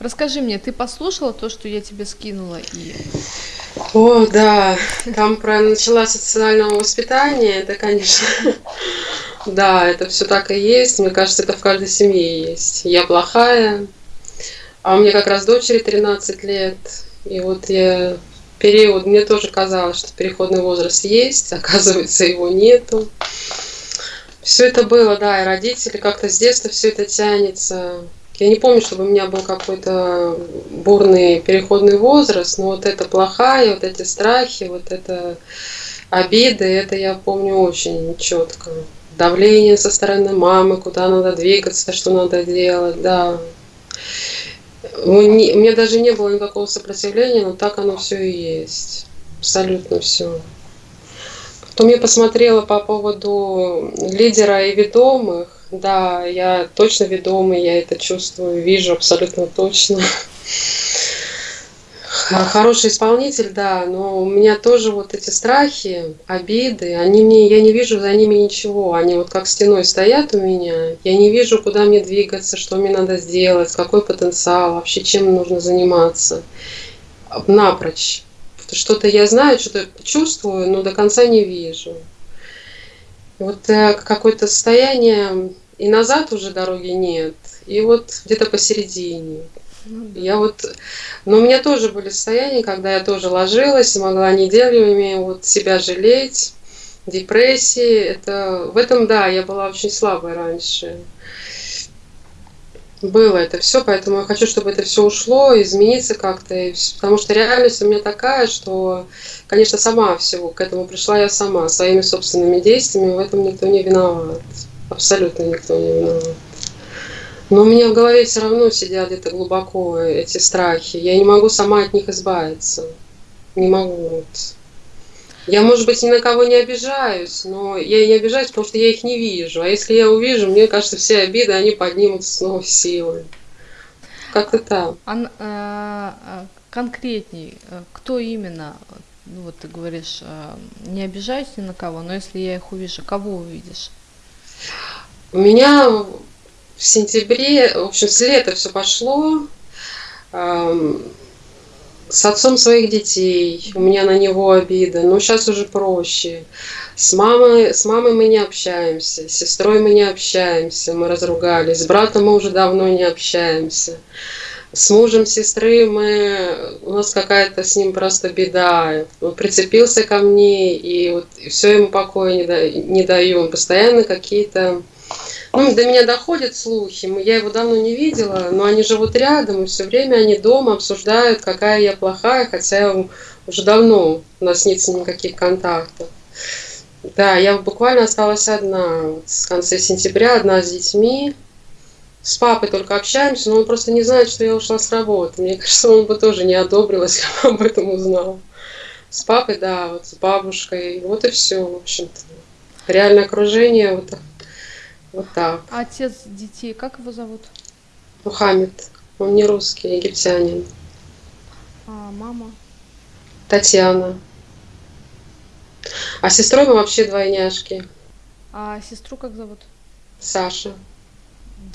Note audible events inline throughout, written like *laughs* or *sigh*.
Расскажи мне, ты послушала то, что я тебе скинула и О, да, там про начала социального воспитания, это, конечно, *laughs* да, это все так и есть. Мне кажется, это в каждой семье есть. Я плохая, а у меня как раз дочери 13 лет, и вот я период, мне тоже казалось, что переходный возраст есть, *laughs* оказывается, его нету. Все это было, да, и родители как-то с детства все это тянется. Я не помню, чтобы у меня был какой-то бурный переходный возраст, но вот это плохая, вот эти страхи, вот это обиды, это я помню очень четко. Давление со стороны мамы, куда надо двигаться, что надо делать, да. У меня даже не было никакого сопротивления, но так оно все и есть. Абсолютно все. Потом я посмотрела по поводу лидера и ведомых. Да, я точно ведомый, я это чувствую, вижу абсолютно точно. Хороший исполнитель, да, но у меня тоже вот эти страхи, обиды, они мне, я не вижу за ними ничего, они вот как стеной стоят у меня, я не вижу, куда мне двигаться, что мне надо сделать, какой потенциал, вообще чем нужно заниматься, напрочь. Что-то я знаю, что-то чувствую, но до конца не вижу. Вот э, какое-то состояние, и назад уже дороги нет, и вот где-то посередине. Ну я вот, но у меня тоже были состояния, когда я тоже ложилась и могла неделями вот себя жалеть, депрессии. Это, в этом, да, я была очень слабой раньше. Было это все, поэтому я хочу, чтобы это все ушло, измениться как-то, потому что реальность у меня такая, что, конечно, сама всего к этому пришла я сама, своими собственными действиями, в этом никто не виноват, абсолютно никто не виноват. Но у меня в голове все равно сидят где-то глубоко эти страхи. Я не могу сама от них избавиться. Не могу. Вот. Я, может быть, ни на кого не обижаюсь, но я не обижаюсь, потому что я их не вижу. А если я увижу, мне кажется, все обиды, они поднимутся снова силой. Как-то так. А, а, конкретней, кто именно, ну вот ты говоришь, э, не обижаюсь ни на кого, но если я их увижу, кого увидишь? У меня в сентябре, в общем, с лета все пошло. С отцом своих детей, у меня на него обида, но сейчас уже проще. С мамой, с мамой мы не общаемся, с сестрой мы не общаемся, мы разругались, с братом мы уже давно не общаемся. С мужем сестры мы, у нас какая-то с ним просто беда. Он прицепился ко мне, и вот все ему покоя не, да, не даю. Постоянно какие-то ну, до меня доходят слухи, я его давно не видела, но они живут рядом, и все время они дома обсуждают, какая я плохая, хотя уже давно у нас нет никаких контактов. Да, я буквально осталась одна с конца сентября, одна с детьми. С папой только общаемся, но он просто не знает, что я ушла с работы. Мне *laughs* кажется, он бы тоже не одобрил, если бы об этом узнал. С папой, да, вот с бабушкой. Вот и все, в общем-то. Реальное окружение вот вот так. А отец детей, как его зовут? Мухаммед. Он не русский, египтянин. А мама? Татьяна. А сестрой мы вообще двойняшки. А сестру как зовут? Саша.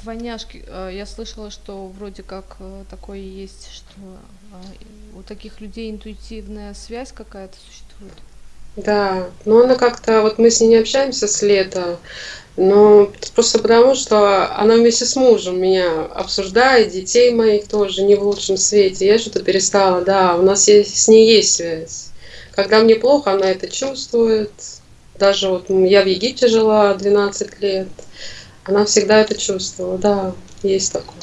Двойняшки. Э, я слышала, что вроде как э, такое есть, что э, у таких людей интуитивная связь какая-то существует. Да, но она как-то, вот мы с ней не общаемся с лета, но просто потому, что она вместе с мужем меня обсуждает, детей моих тоже не в лучшем свете. Я что-то перестала, да, у нас есть, с ней есть связь. Когда мне плохо, она это чувствует. Даже вот я в Египте жила 12 лет, она всегда это чувствовала, да, есть такое.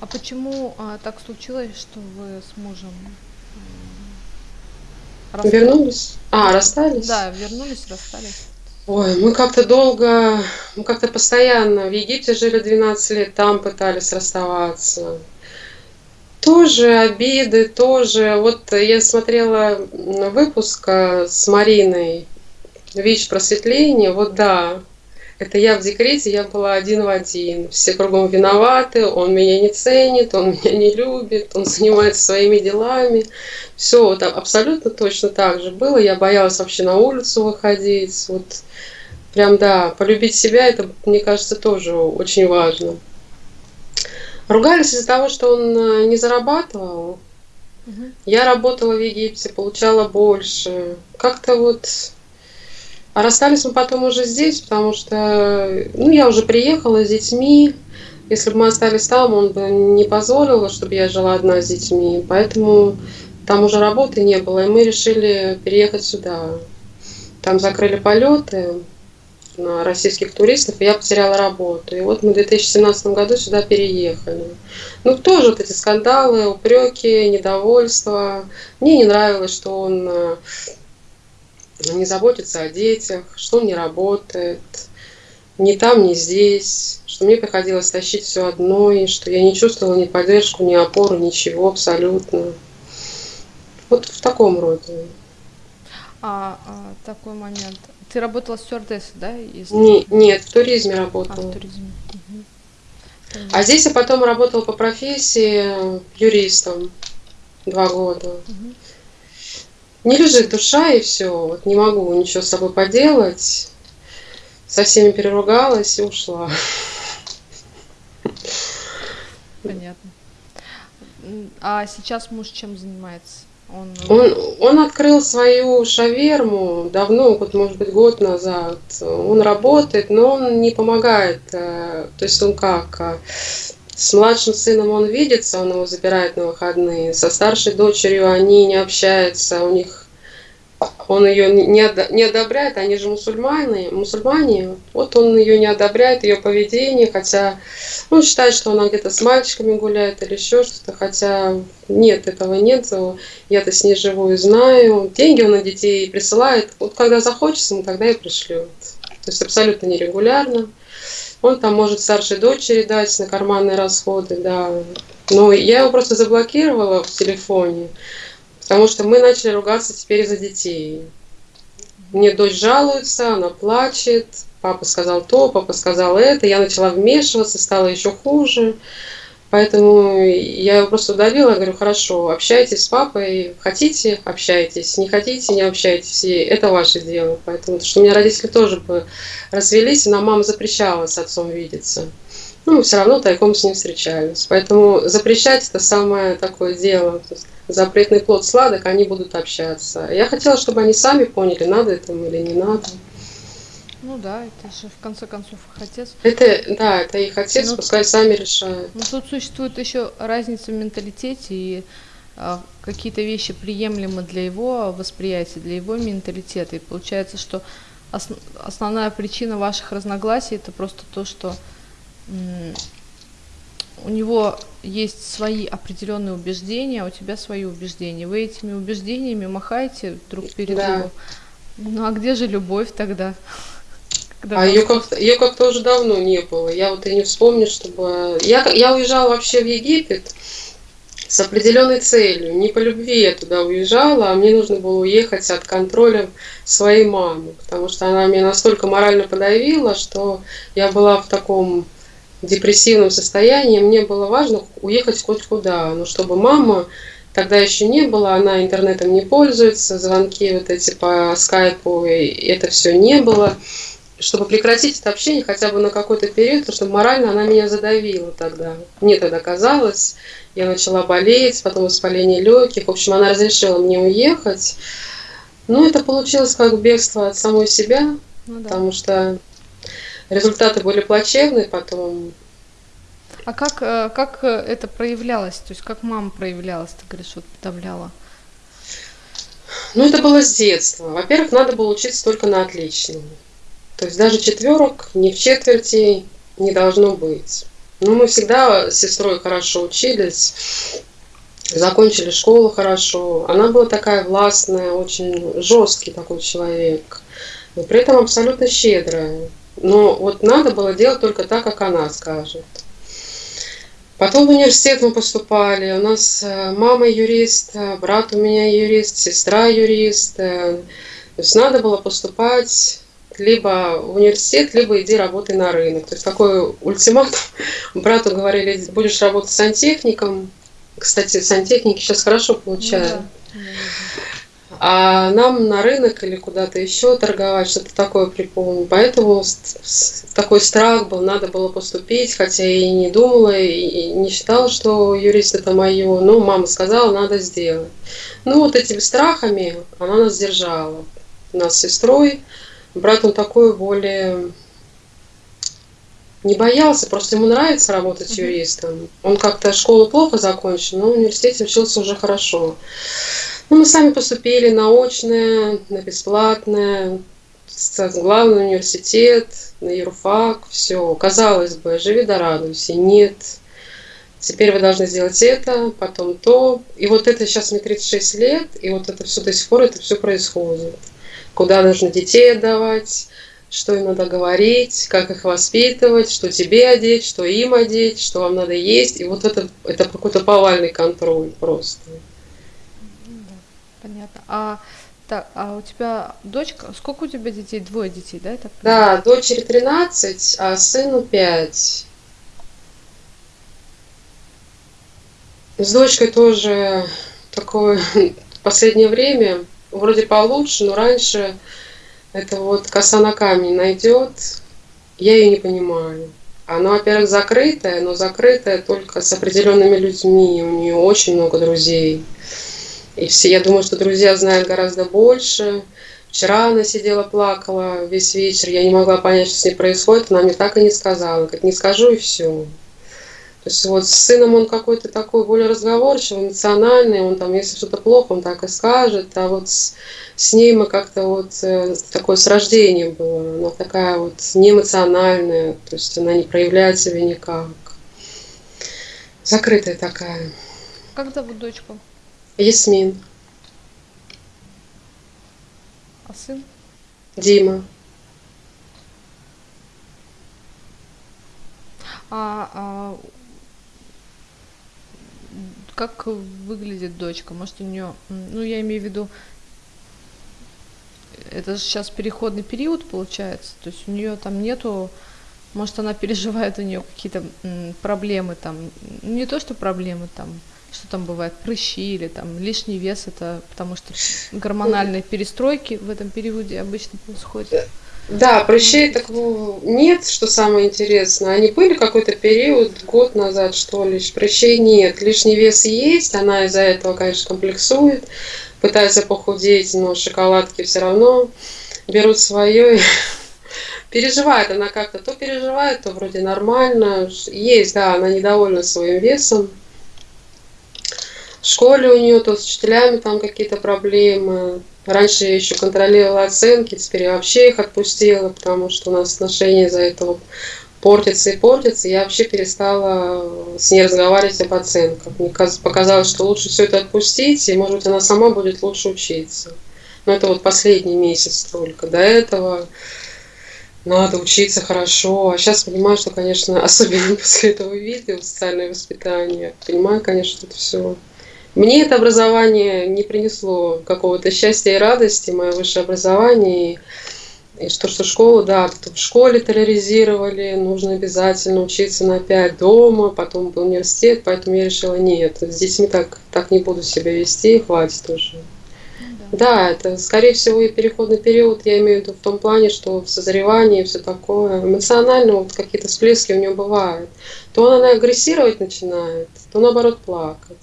А почему а, так случилось, что вы с мужем расстались? Вернулись? А, расстались? Да, вернулись, расстались. Ой, мы как-то долго, мы как-то постоянно в Египте жили 12 лет, там пытались расставаться. Тоже обиды, тоже. Вот я смотрела выпуск с Мариной ВИЧ просветление, вот да, это я в декрете, я была один в один. Все кругом виноваты, он меня не ценит, он *laughs* меня не любит, он занимается своими делами. Все вот абсолютно точно так же было. Я боялась вообще на улицу выходить. Вот Прям, да, полюбить себя, это, мне кажется, тоже очень важно. Ругались из-за того, что он э, не зарабатывал. Мгм. Я работала в Египте, получала больше. Как-то вот... А расстались мы потом уже здесь, потому что, ну, я уже приехала с детьми. Если бы мы остались там, он бы не позволил, чтобы я жила одна с детьми. Поэтому там уже работы не было, и мы решили переехать сюда. Там закрыли полеты на российских туристов, и я потеряла работу. И вот мы в 2017 году сюда переехали. Ну, тоже вот эти скандалы, упреки, недовольство. Мне не нравилось, что он э, не заботится о детях, что он не работает, ни там, ни здесь, что мне приходилось тащить все одной, что я не чувствовала ни поддержку, ни опору, ничего абсолютно. Вот в таком роде. А, а, такой момент. Ты работала стюардессой, да? Если... Не- нет, в туризме А, в работала. туризме. А здесь я потом работала по профессии юристом два года. Мгм. Не лежит душа и все. Вот не могу ничего с собой поделать. Со всеми переругалась и ушла. Понятно. А сейчас муж чем занимается? Он... Он, он открыл свою шаверму давно, вот может быть год назад. Он работает, но он не помогает. э, То есть он как? С младшим сыном он видится, он его забирает на выходные. Со старшей дочерью они не общаются, у них он ее не, одобряет, они же мусульмане, мусульмане, вот он ее не одобряет, ее поведение, хотя он считает, что она где-то с мальчиками гуляет или еще что-то, хотя нет, этого нет, я-то с ней живу и знаю, деньги он на детей присылает, вот когда захочется, ему тогда и пришлет, то есть абсолютно нерегулярно. Он там может старшей дочери дать на карманные расходы, да. Но я его просто заблокировала в телефоне, потому что мы начали ругаться теперь из-за детей. Мне дочь жалуется, она плачет, папа сказал то, папа сказал это, я начала вмешиваться, стало еще хуже. Поэтому я его просто удалила, говорю, хорошо, общайтесь с папой, хотите, общайтесь, не хотите, не общайтесь, и это ваше дело. Поэтому, что у меня родители тоже бы развелись, нам мама запрещала с отцом видеться. Ну, все равно тайком с ним встречались. Поэтому запрещать это самое такое дело. Запретный плод сладок, они будут общаться. Я хотела, чтобы они сами поняли, надо это им или не надо. Ну да, это же в конце концов их отец. Это, да, это их отец, Ну, пускай сами решают. Но тут существует еще разница в менталитете, и а, какие-то вещи приемлемы для его восприятия, для его менталитета. И получается, что ос- основная причина ваших разногласий это просто то, что у него есть свои определенные убеждения, а у тебя свои убеждения. Вы этими убеждениями махаете друг перед Да. другом. Ну а где же любовь тогда? Когда А ее как-то, ее как-то уже давно не было. Я вот и не вспомню, чтобы... Я, я уезжала вообще в Египет с определенной целью. Не по любви я туда уезжала, а мне нужно было уехать от контроля своей мамы. Потому что она меня настолько морально подавила, что я была в таком депрессивном состоянии. Мне было важно уехать хоть куда. Но чтобы мама тогда еще не было, она интернетом не пользуется, звонки вот эти по скайпу, это все не было чтобы прекратить это общение хотя бы на какой-то период, потому что морально она меня задавила тогда. Мне тогда казалось, я начала болеть, потом воспаление легких. В общем, она разрешила мне уехать. Но это получилось как бегство от самой себя, Ну да. потому что результаты были плачевные потом. А как, э, как э, это проявлялось? То есть как мама проявлялась, ты говоришь, вот подавляла? Ну, это было с детства. Во-первых, надо было учиться только на отличном. То есть даже четверок ни в четверти не должно быть. Ну, мы всегда с сестрой хорошо учились, закончили школу хорошо. Она была такая властная, очень жесткий такой человек, но при этом абсолютно щедрая. Но вот надо было делать только так, как она скажет. Потом в университет мы поступали. У нас э, мама юрист, э, брат у меня юрист, сестра юрист. э, То есть надо было поступать либо в университет, либо иди работай на рынок. То есть такой ультиматум. *laughs* Брату говорили, будешь работать сантехником. Кстати, сантехники сейчас хорошо Ну получают. да, а нам на рынок или куда-то еще торговать, что-то такое припомню. Поэтому такой страх был, надо было поступить, хотя я и не думала, и не считала, что юрист это мое, но мама сказала, надо сделать. Ну вот этими страхами она нас держала, нас с сестрой. Брат он такой более не боялся, просто ему нравится работать юристом. Он как-то школу плохо закончил, но в университете учился уже хорошо. Ну, мы сами поступили на очное, на бесплатное, главный университет, на юрфак, все. Казалось бы, живи да радуйся. Нет. Теперь вы должны сделать это, потом то. И вот это сейчас мне 36 лет, и вот это все до сих пор, это все происходит. Куда нужно детей отдавать, что им надо говорить, как их воспитывать, что тебе одеть, что им одеть, что вам надо есть. И вот это, это какой-то повальный контроль просто. Понятно. А, так, а у тебя дочка, сколько у тебя детей? Двое детей, да? Это да, дочери 13, а сыну 5. С дочкой тоже такое в *laughs* последнее время вроде получше, но раньше это вот коса на камень найдет, я ее не понимаю. Она, во-первых, закрытая, но закрытая только с определенными людьми. У нее очень много друзей. И все, я думаю, что друзья знают гораздо больше. Вчера она сидела, плакала весь вечер. Я не могла понять, что с ней происходит. Она мне так и не сказала. Как не скажу, и все. То есть вот с сыном он какой-то такой более разговорчивый, эмоциональный, он там, если что-то плохо, он так и скажет, а вот с, с ней мы как-то вот э, такое с рождения было, она такая вот неэмоциональная, то есть она не проявляет себя никак. Закрытая такая. Как зовут дочку? Ясмин. А сын? Дима. А, а как выглядит дочка? Может, у нее, ну, я имею в виду, это же сейчас переходный период получается, то есть у нее там нету, может, она переживает у нее какие-то проблемы там, не то, что проблемы там, что там бывает, прыщи или там лишний вес, это потому что гормональные перестройки в этом периоде обычно происходят. Да, прыщей так нет, что самое интересное. Они были какой-то период, год назад, что ли, прыщей нет. Лишний вес есть, она из-за этого, конечно, комплексует, пытается похудеть, но шоколадки все равно берут свое. *laughs* Переживает она как-то, то переживает, то вроде нормально. Есть, да, она недовольна своим весом. В школе у нее то с учителями там какие-то проблемы. Раньше я еще контролировала оценки, теперь я вообще их отпустила, потому что у нас отношения из-за этого портятся и портятся. Я вообще перестала с ней разговаривать об оценках. Мне показалось, что лучше все это отпустить, и, может быть, она сама будет лучше учиться. Но это вот последний месяц только. До этого надо учиться хорошо. А сейчас понимаю, что, конечно, *laughs* особенно после этого видео социальное воспитание, понимаю, конечно, это все мне это образование не принесло какого-то счастья и радости, мое высшее образование. И что, что школу, да, в школе терроризировали, нужно обязательно учиться на 5 дома, потом в университет, поэтому я решила, нет, с детьми так, так не буду себя вести, хватит уже. Да. да, это, скорее всего, и переходный период, я имею в виду в том плане, что в созревании все такое, эмоционально вот какие-то всплески у нее бывают. То она агрессировать начинает, то наоборот плакать.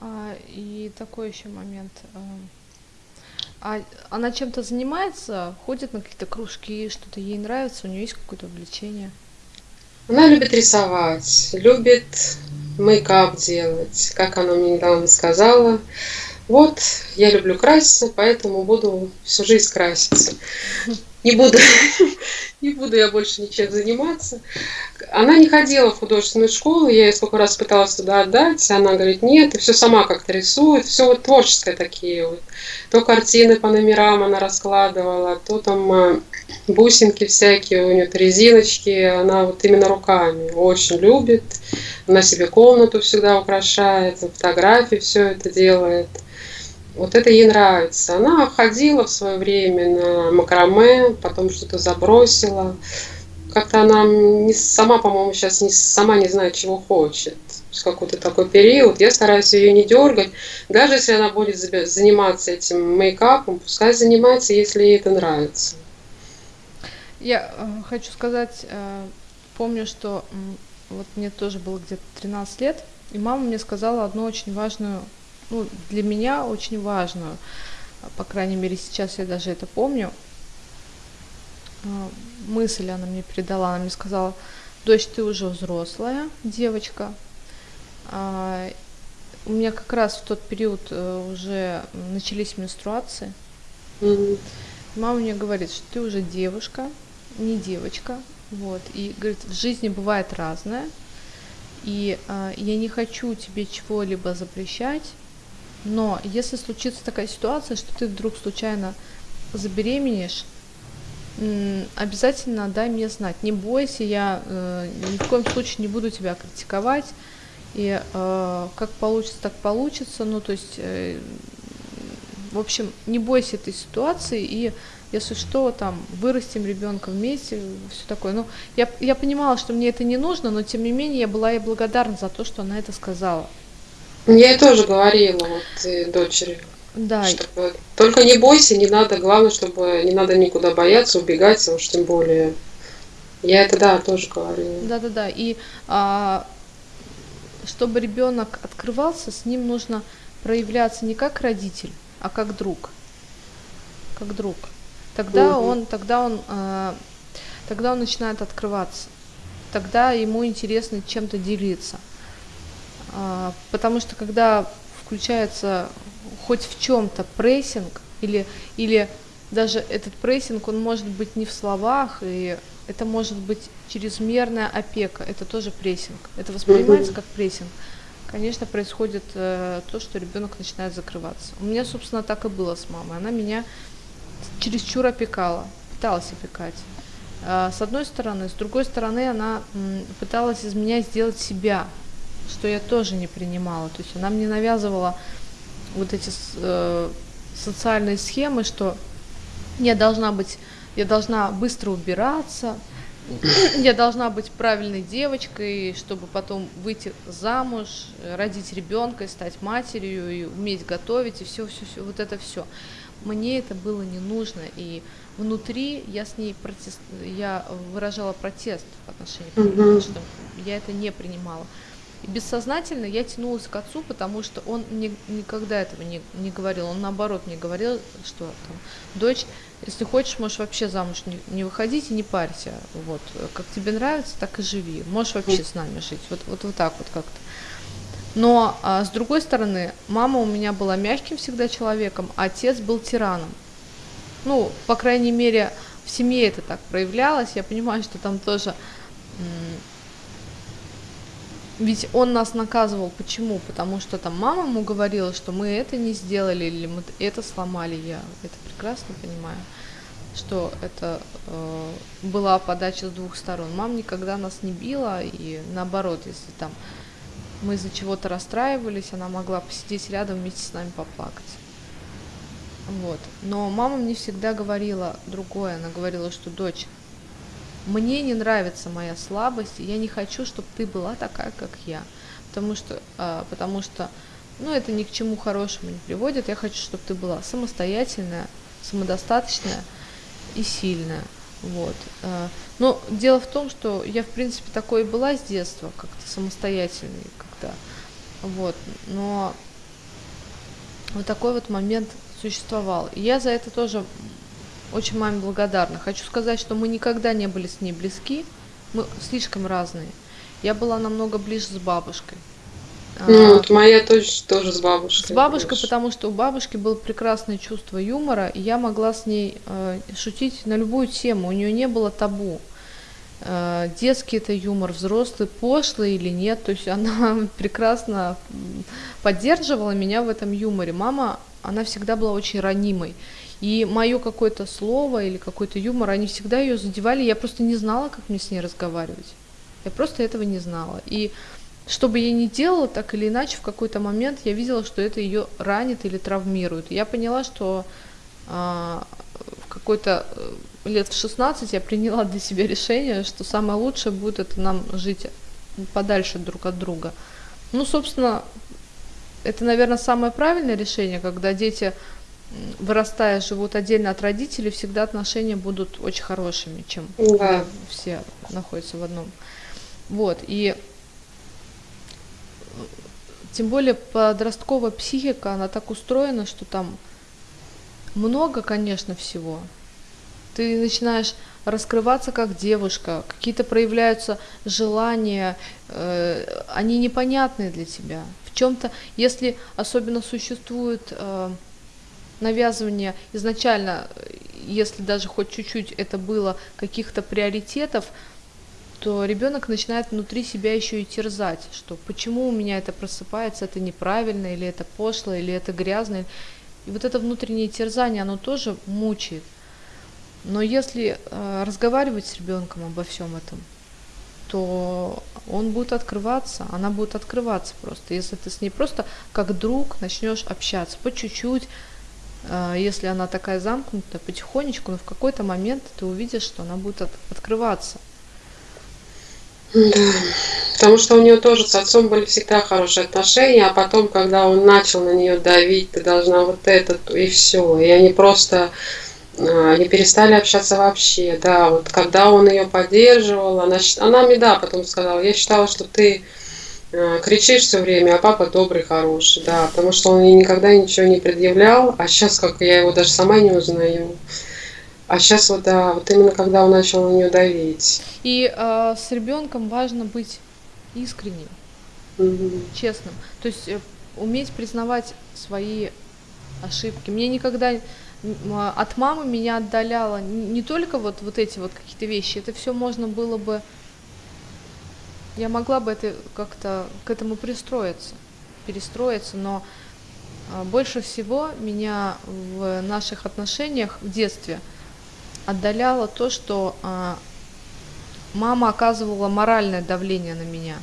А, и такой еще момент. А, а она чем-то занимается, ходит на какие-то кружки, что-то ей нравится, у нее есть какое-то увлечение? Она любит рисовать, любит мейкап делать, как она мне недавно сказала. Вот, я люблю краситься, поэтому буду всю жизнь краситься. Не буду, *laughs* не буду я больше ничем заниматься. Она не ходила в художественную школу, я ей сколько раз пыталась туда отдать, она говорит, нет, и все сама как-то рисует, все вот творческое такие вот. То картины по номерам она раскладывала, то там э, бусинки всякие, у нее резиночки, она вот именно руками очень любит, она себе комнату всегда украшает, фотографии все это делает. Вот это ей нравится. Она ходила в свое время на макраме, потом что-то забросила. Как-то она не, сама, по-моему, сейчас не, сама не знает, чего хочет. какой-то такой период, я стараюсь ее не дергать. Даже если она будет заниматься этим мейкапом, пускай занимается, если ей это нравится. Я э, хочу сказать, э, помню, что вот мне тоже было где-то 13 лет, и мама мне сказала одну очень важную, ну, для меня очень важную, по крайней мере, сейчас я даже это помню, э, мысль она мне передала, она мне сказала, дочь, ты уже взрослая девочка, а, у меня как раз в тот период э, уже начались менструации. Mm-hmm. Мама мне говорит, что ты уже девушка, не девочка, вот, и говорит, в жизни бывает разное, и э, я не хочу тебе чего-либо запрещать, но если случится такая ситуация, что ты вдруг случайно забеременеешь, обязательно дай мне знать. Не бойся, я э, ни в коем случае не буду тебя критиковать. И э, как получится, так получится. Ну, то есть, э, в общем, не бойся этой ситуации и если что, там, вырастим ребенка вместе, все такое. Ну, я, я понимала, что мне это не нужно, но тем не менее я была ей благодарна за то, что она это сказала. Я ей тоже говорила, вот, дочери. Да. Чтобы, только не бойся, не надо, главное, чтобы не надо никуда бояться, убегать, уж тем более. Я это, да, тоже говорила. Да-да-да, и а, чтобы ребенок открывался, с ним нужно проявляться не как родитель, а как друг. Как друг. Тогда угу. он, тогда он, э, тогда он начинает открываться. Тогда ему интересно чем-то делиться. Э, потому что когда включается хоть в чем-то прессинг или или даже этот прессинг, он может быть не в словах, и это может быть чрезмерная опека, это тоже прессинг. Это воспринимается как прессинг. Конечно, происходит э, то, что ребенок начинает закрываться. У меня, собственно, так и было с мамой. Она меня чересчур опекала, пыталась опекать. А, с одной стороны, с другой стороны, она пыталась из меня сделать себя, что я тоже не принимала. То есть она мне навязывала вот эти э, социальные схемы, что я должна быть, я должна быстро убираться, *clears throat* я должна быть правильной девочкой, чтобы потом выйти замуж, родить ребенка и стать матерью, и уметь готовить, и все, все, все, вот это все мне это было не нужно, и внутри я с ней протест, я выражала протест в отношении mm-hmm. что я это не принимала. И бессознательно я тянулась к отцу, потому что он мне никогда этого не, не говорил. Он наоборот мне говорил, что там, дочь, если хочешь, можешь вообще замуж не, не выходить и не парься. Вот, как тебе нравится, так и живи. Можешь вообще с нами жить. Вот, вот, вот так вот как-то. Но а, с другой стороны, мама у меня была мягким всегда человеком, а отец был тираном. Ну, по крайней мере, в семье это так проявлялось. Я понимаю, что там тоже... Ведь он нас наказывал. Почему? Потому что там мама ему говорила, что мы это не сделали или мы это сломали. Я это прекрасно понимаю, что это э, была подача с двух сторон. Мама никогда нас не била, и наоборот, если там мы из-за чего-то расстраивались, она могла посидеть рядом вместе с нами поплакать. Вот. Но мама мне всегда говорила другое. Она говорила, что дочь, мне не нравится моя слабость, и я не хочу, чтобы ты была такая, как я. Потому что, а, потому что ну, это ни к чему хорошему не приводит. Я хочу, чтобы ты была самостоятельная, самодостаточная и сильная. Вот. А, но дело в том, что я, в принципе, такой и была с детства, как-то самостоятельной, как-то. Вот. Но вот такой вот момент существовал. И я за это тоже очень маме благодарна. Хочу сказать, что мы никогда не были с ней близки, мы слишком разные. Я была намного ближе с бабушкой. Ну, вот моя тоже, тоже с бабушкой. С бабушкой, больше. потому что у бабушки было прекрасное чувство юмора, и я могла с ней э, шутить на любую тему. У нее не было табу. Э, детский это юмор, взрослый, пошлый или нет. То есть она *laughs* прекрасно поддерживала меня в этом юморе. Мама, она всегда была очень ранимой. И мое какое-то слово или какой-то юмор, они всегда ее задевали. Я просто не знала, как мне с ней разговаривать. Я просто этого не знала. И что бы я ни делала, так или иначе, в какой-то момент я видела, что это ее ранит или травмирует. Я поняла, что а, в какой-то э, лет в 16 я приняла для себя решение, что самое лучшее будет это нам жить подальше друг от друга. Ну, собственно, это, наверное, самое правильное решение, когда дети, вырастая, живут отдельно от родителей, всегда отношения будут очень хорошими, чем Да. все находятся в одном. Вот, и тем более подростковая психика, она так устроена, что там много, конечно, всего. Ты начинаешь раскрываться как девушка, какие-то проявляются желания, э, они непонятные для тебя. В чем-то, если особенно существует э, навязывание изначально, если даже хоть чуть-чуть это было каких-то приоритетов, то ребенок начинает внутри себя еще и терзать, что почему у меня это просыпается, это неправильно, или это пошло, или это грязно. И вот это внутреннее терзание, оно тоже мучает. Но если э, разговаривать с ребенком обо всем этом, то он будет открываться, она будет открываться просто. Если ты с ней просто как друг начнешь общаться по чуть-чуть, э, если она такая замкнутая, потихонечку, но в какой-то момент ты увидишь, что она будет от, открываться. Да. Потому что у нее тоже с отцом были всегда хорошие отношения, а потом, когда он начал на нее давить, ты должна вот это, и все. И они просто а, они перестали общаться вообще, да, вот когда он ее поддерживал, она, она мне, да, потом сказала, я считала, что ты э, кричишь все время, а папа добрый, хороший, да, потому что он ей никогда ничего не предъявлял, а сейчас, как я его даже сама не узнаю, а сейчас вот, да, вот именно когда он начал на нее давить. И э, с ребенком важно быть искренним, угу. честным, то есть э, уметь признавать свои ошибки. Мне никогда от мамы меня отдаляло не только вот, вот эти вот какие-то вещи, это все можно было бы, я могла бы это как-то к этому пристроиться, перестроиться, но а, больше всего меня в наших отношениях в детстве отдаляло то, что а, мама оказывала моральное давление на меня.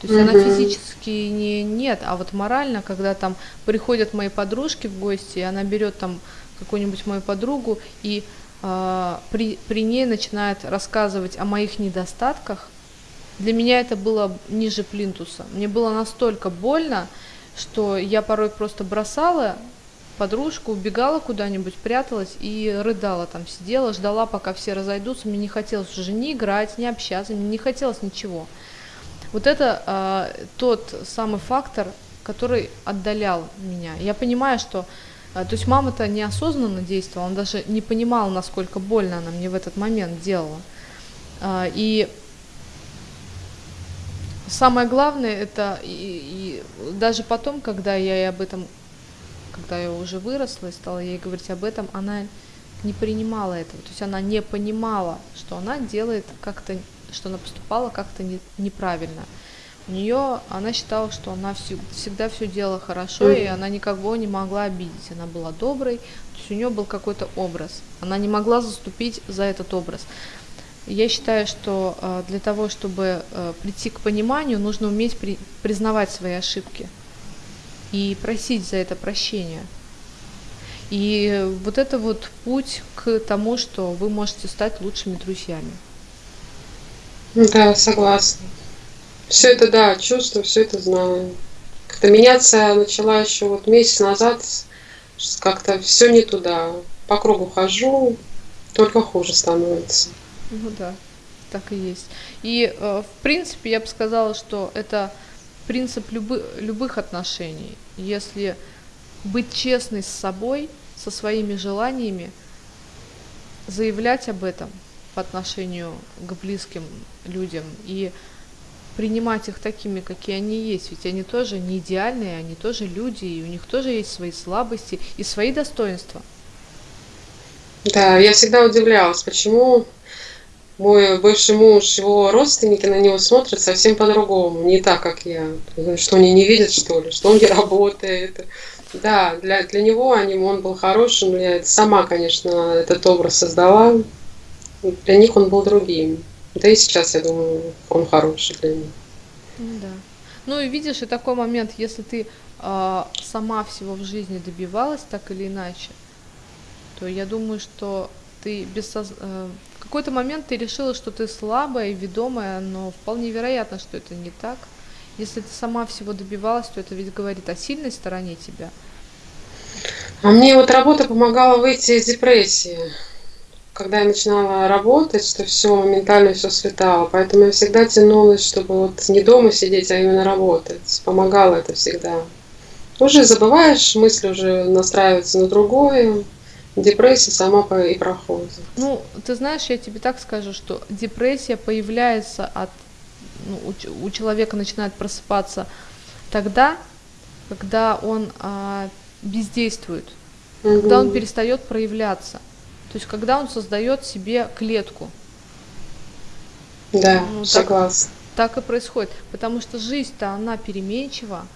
То есть она физически не нет, а вот морально, когда там приходят мои подружки в гости, и она берет там какую-нибудь мою подругу и э, при, при ней начинает рассказывать о моих недостатках, для меня это было ниже плинтуса. Мне было настолько больно, что я порой просто бросала подружку, убегала куда-нибудь, пряталась и рыдала там, сидела, ждала, пока все разойдутся. Мне не хотелось уже ни играть, ни общаться, мне не хотелось ничего. Вот это э, тот самый фактор, который отдалял меня. Я понимаю, что а, то есть мама-то неосознанно действовала, она даже не понимала, насколько больно она мне в этот момент делала. А, и самое главное, это и, и даже потом, когда я ей об этом, когда я уже выросла и стала ей говорить об этом, она не принимала этого. То есть она не понимала, что она делает как-то, что она поступала как-то не, неправильно у нее, она считала, что она всю, всегда все делала хорошо, и она никого не могла обидеть. Она была доброй, то есть у нее был какой-то образ. Она не могла заступить за этот образ. Я считаю, что э, для того, чтобы э, прийти к пониманию, нужно уметь при, признавать свои ошибки и просить за это прощения. И вот это вот путь к тому, что вы можете стать лучшими друзьями. Да, согласна. Все это, да, чувствую, все это знаю. Как-то меняться начала еще вот месяц назад, как-то все не туда. По кругу хожу, только хуже становится. Ну да, так и есть. И, э, в принципе, я бы сказала, что это принцип любы, любых отношений. Если быть честной с собой, со своими желаниями, заявлять об этом по отношению к близким людям и принимать их такими, какие они есть. Ведь они тоже не идеальные, они тоже люди, и у них тоже есть свои слабости и свои достоинства. Да, я всегда удивлялась, почему мой бывший муж, его родственники на него смотрят совсем по-другому, не так, как я. Что они не видят, что ли, что он не *laughs* работает. Да, для, для него они, он был хорошим, я сама, конечно, этот образ создала. Для них он был другим. Да и сейчас, я думаю, он хороший для них. Ну да. Ну и видишь, и такой момент, если ты э, сама всего в жизни добивалась так или иначе, то я думаю, что ты без соз... э, какой-то момент ты решила, что ты слабая и ведомая, но вполне вероятно, что это не так. Если ты сама всего добивалась, то это ведь говорит о сильной стороне тебя. А мне вот работа помогала выйти из депрессии. Когда я начинала работать, что все моментально все светало. Поэтому я всегда тянулась, чтобы вот не дома сидеть, а именно работать. Помогало это всегда. Уже забываешь, мысли уже настраиваются на другое. Депрессия сама и проходит. Ну, ты знаешь, я тебе так скажу, что депрессия появляется от ну, у, у человека начинает просыпаться тогда, когда он а, бездействует, угу. когда он перестает проявляться. То есть когда он создает себе клетку. Да, ну, согласна. Так, так и происходит. Потому что жизнь-то она переменчива,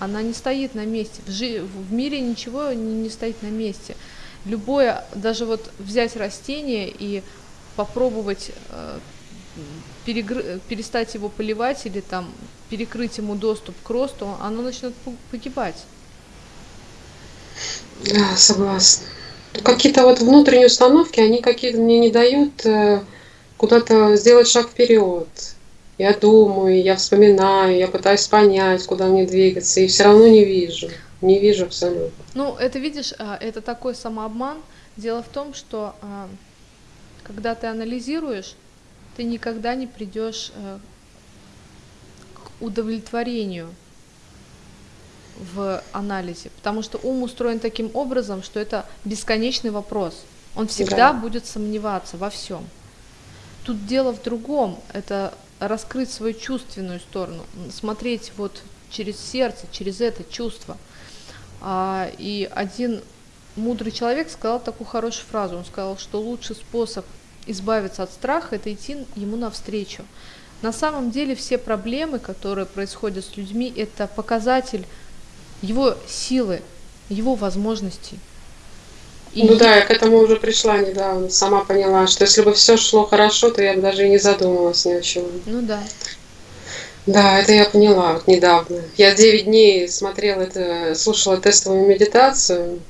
она не стоит на месте. В, жи- в мире ничего не, не стоит на месте. Любое, даже вот взять растение и попробовать э, перестать его поливать или там перекрыть ему доступ к росту, оно начнет погибать. Да, согласна. Какие-то вот внутренние установки, они какие-то мне не дают э, куда-то сделать шаг вперед. Я думаю, я вспоминаю, я пытаюсь понять, куда мне двигаться, и все равно не вижу. Не вижу абсолютно. Ну, это видишь, а, это такой самообман. Дело в том, что а, когда ты анализируешь, ты никогда не придешь э, к удовлетворению в анализе, потому что ум устроен таким образом, что это бесконечный вопрос. Он всегда да. будет сомневаться во всем. Тут дело в другом, это раскрыть свою чувственную сторону, смотреть вот через сердце, через это чувство. А, и один мудрый человек сказал такую хорошую фразу. Он сказал, что лучший способ избавиться от страха это идти ему навстречу. На самом деле все проблемы, которые происходят с людьми, это показатель его силы, его возможностей. И ну да, я к этому уже пришла недавно, сама поняла, что если бы все шло хорошо, то я бы даже и не задумывалась ни о чем. Ну да. Да, это я поняла вот недавно. Я 9 дней смотрела это, слушала тестовую медитацию,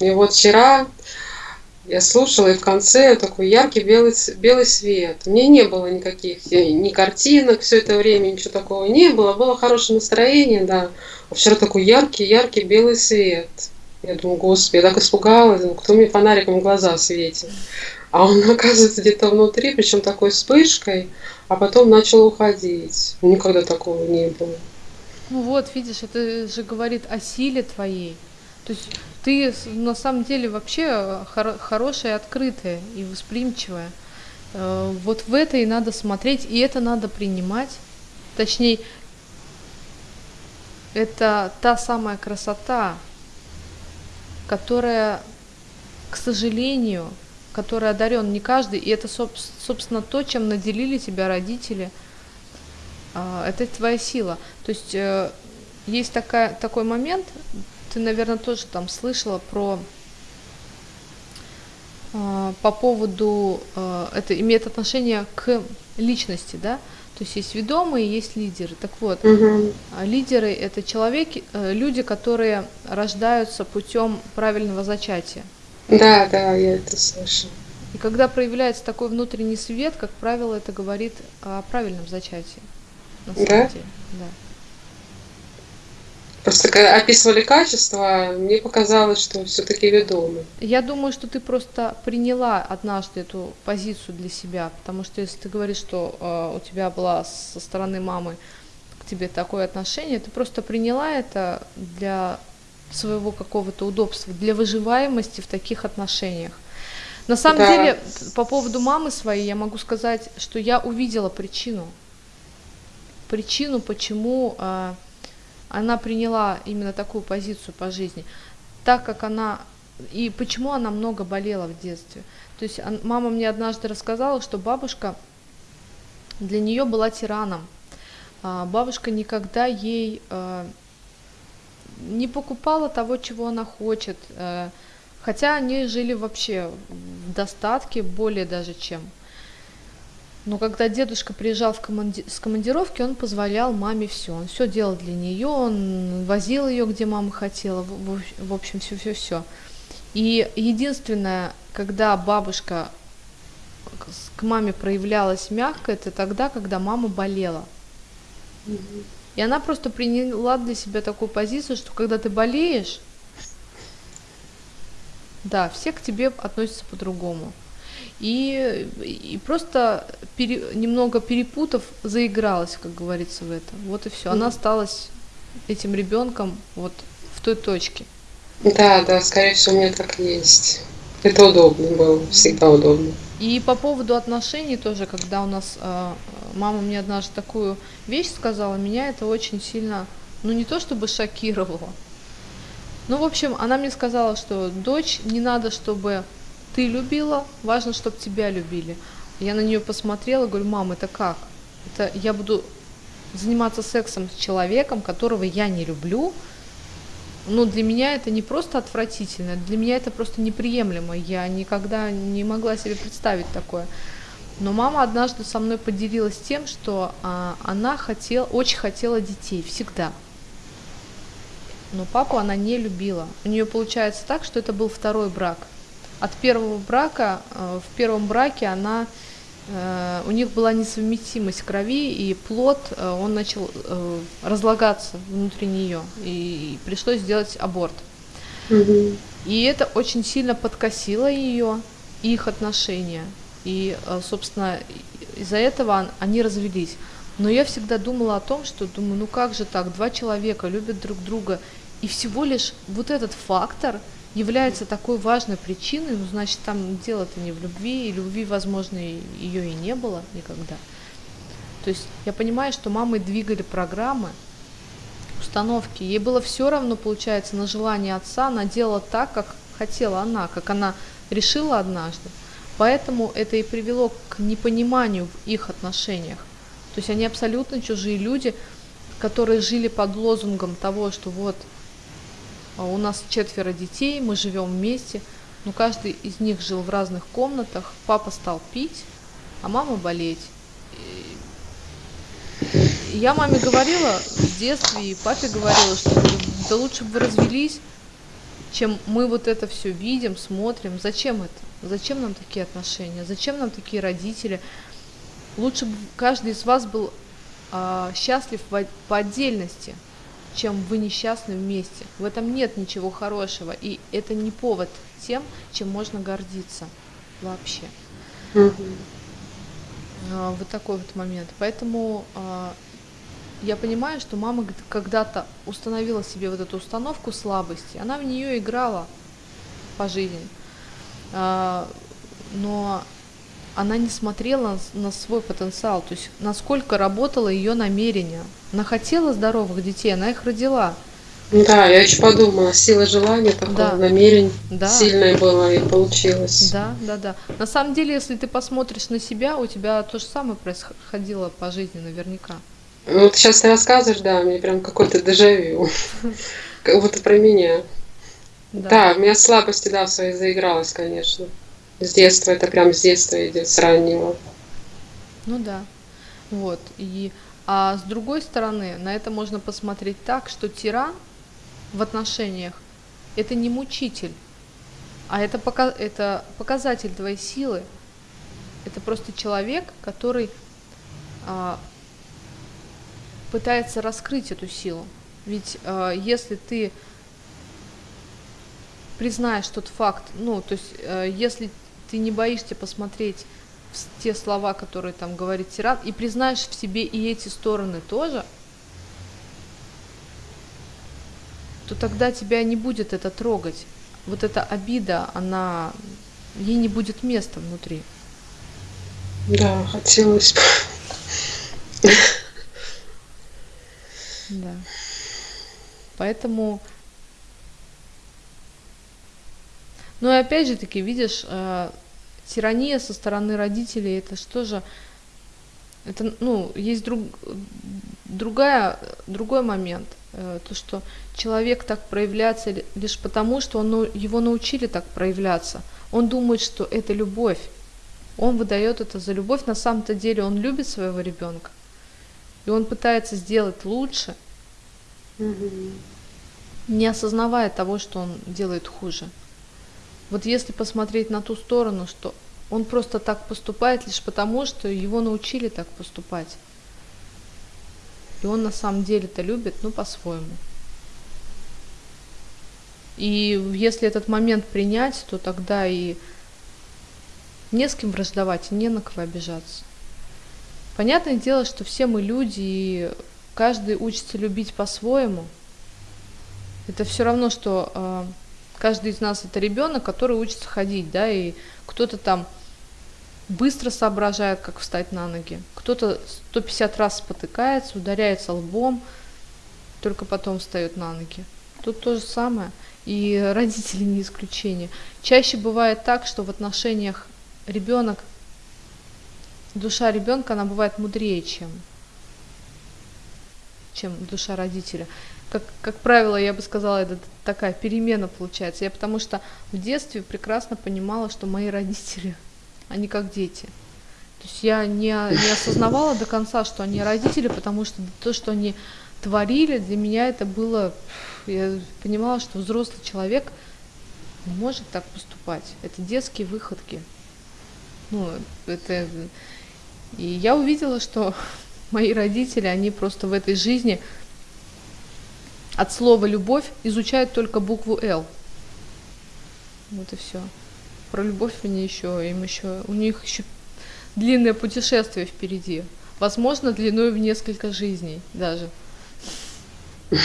и вот вчера я слушала, и в конце такой яркий белый, белый свет. Меня не было никаких ни картинок все это время, ничего такого не было. Было хорошее настроение, да. А вчера такой яркий, яркий белый свет. Я думаю, господи, я так испугалась, думаю, кто мне фонариком в глаза светит. А он, *laughs* оказывается, где-то внутри, причем такой вспышкой, а потом начал уходить. Никогда такого не было. Ну вот, видишь, это же говорит о силе твоей. То есть ты на самом деле вообще хор- хорошая, открытая и восприимчивая. Э, вот в это и надо смотреть, и это надо принимать. Точнее, это та самая красота, которая, к сожалению, которой одарен не каждый, и это, собственно, то, чем наделили тебя родители. А, это твоя сила. То есть э, есть такая, такой момент, ты, наверное, тоже там слышала про э, по поводу э, это имеет отношение к личности, да? То есть есть ведомые, есть лидеры. Так вот, угу. лидеры это человеки, э, люди, которые рождаются путем правильного зачатия. Да, *laughs* да, я это слышала. И когда проявляется такой внутренний свет, как правило, это говорит о правильном зачатии. На самом да? деле. Да. Просто когда описывали качество, мне показалось, что все-таки ведомы. Я думаю, что ты просто приняла однажды эту позицию для себя, потому что если ты говоришь, что э, у тебя была со стороны мамы к тебе такое отношение, ты просто приняла это для своего какого-то удобства, для выживаемости в таких отношениях. На самом да. деле, по поводу мамы своей, я могу сказать, что я увидела причину. Причину, почему э, она приняла именно такую позицию по жизни, так как она и почему она много болела в детстве. То есть мама мне однажды рассказала, что бабушка для нее была тираном. А, бабушка никогда ей э, не покупала того, чего она хочет, э, хотя они жили вообще в достатке, более даже чем. Но когда дедушка приезжал в команди... с командировки, он позволял маме все. Он все делал для нее, он возил ее, где мама хотела, в, общем, все-все-все. И единственное, когда бабушка к маме проявлялась мягко, это тогда, когда мама болела. И она просто приняла для себя такую позицию, что когда ты болеешь, да, все к тебе относятся по-другому. И, и просто пере, немного перепутав, заигралась, как говорится, в это. Вот и все. Она осталась этим ребенком вот в той точке. Да, да, скорее всего, мне так и есть. Это удобно было, всегда удобно. И по поводу отношений тоже, когда у нас э, мама мне однажды такую вещь сказала, меня это очень сильно, ну не то чтобы шокировало. Ну, в общем, она мне сказала, что дочь, не надо, чтобы ты любила, важно, чтобы тебя любили. Я на нее посмотрела, говорю, мам, это как? Это я буду заниматься сексом с человеком, которого я не люблю, ну, для меня это не просто отвратительно, для меня это просто неприемлемо. Я никогда не могла себе представить такое. Но мама однажды со мной поделилась тем, что а, она хотела, очень хотела детей всегда. Но папу она не любила. У нее получается так, что это был второй брак. От первого брака, э, в первом браке она Э, у них была несовместимость крови, и плод, э, он начал э, разлагаться внутри нее, и пришлось сделать аборт. Угу. И это очень сильно подкосило ее, их отношения. И, собственно, из-за этого они развелись. Но я всегда думала о том, что думаю, ну как же так, два человека любят друг друга, и всего лишь вот этот фактор – является такой важной причиной, ну, значит, там дело-то не в любви, и любви, возможно, ее и не было никогда. То есть я понимаю, что мамы двигали программы, установки. Ей было все равно, получается, на желание отца. Она делала так, как хотела она, как она решила однажды. Поэтому это и привело к непониманию в их отношениях. То есть они абсолютно чужие люди, которые жили под лозунгом того, что вот а у нас четверо детей, мы живем вместе, но каждый из них жил в разных комнатах. Папа стал пить, а мама болеть. И я маме говорила в детстве, и папе говорила, что да лучше бы вы развелись, чем мы вот это все видим, смотрим. Зачем это? Зачем нам такие отношения? Зачем нам такие родители? Лучше бы каждый из вас был а, счастлив по отдельности, чем вы несчастны вместе. В этом нет ничего хорошего, и это не повод тем, чем можно гордиться вообще. Mm-hmm. Вот такой вот момент. Поэтому а, я понимаю, что мама когда-то установила себе вот эту установку слабости. Она в нее играла по жизни. А, но она не смотрела на свой потенциал, то есть насколько работало ее намерение. Она хотела здоровых детей, она их родила. Да, я еще подумала, сила желания, такое да. намерение да. сильное было и получилось. Да, да, да. На самом деле, если ты посмотришь на себя, у тебя то же самое происходило по жизни наверняка. Ну, вот сейчас ты рассказываешь, да, мне прям какой-то дежавю. *laughs* Как будто про меня. Да, у меня слабости, да, своей заигралась, конечно. С детства, это прям с детства идет, с раннего. Ну да. Вот. И, а с другой стороны, на это можно посмотреть так, что тиран в отношениях это не мучитель, а это, пока, это показатель твоей силы. Это просто человек, который а, пытается раскрыть эту силу. Ведь а, если ты признаешь тот факт, ну, то есть, э, если ты не боишься посмотреть те слова, которые там говорит тиран, и признаешь в себе и эти стороны тоже, то тогда тебя не будет это трогать. Вот эта обида, она, ей не будет места внутри. Да, хотелось бы. Да. Поэтому Ну и опять же таки, видишь, э, тирания со стороны родителей, это что же, это, ну, есть друг, другая, другой момент, э, то, что человек так проявляется лишь потому, что он, его научили так проявляться. Он думает, что это любовь. Он выдает это за любовь. На самом-то деле он любит своего ребенка. И он пытается сделать лучше, не осознавая того, что он делает хуже. Вот если посмотреть на ту сторону, что он просто так поступает лишь потому, что его научили так поступать. И он на самом деле-то любит, ну, по-своему. И если этот момент принять, то тогда и не с кем враждовать, не на кого обижаться. Понятное дело, что все мы люди, и каждый учится любить по-своему. Это все равно, что э, каждый из нас это ребенок, который учится ходить, да, и кто-то там быстро соображает, как встать на ноги, кто-то 150 раз спотыкается, ударяется лбом, только потом встает на ноги. Тут то же самое. И *laughs* родители не исключение. Чаще бывает так, что в отношениях ребенок, душа ребенка, она бывает мудрее, чем, чем душа родителя. Как, как правило, я бы сказала, это такая перемена получается. Я потому что в детстве прекрасно понимала, что мои родители, *laughs* они как дети. То есть я не, не осознавала до конца, что они родители, потому что то, что они творили, для меня это было я понимала, что взрослый человек не может так поступать. Это детские выходки. Ну, это... И я увидела, что *laughs* мои родители, они просто в этой жизни от слова «любовь» изучают только букву «Л». Вот и все. Про любовь они еще, им еще, у них еще длинное путешествие впереди. Возможно, длиной в несколько жизней даже. Вот,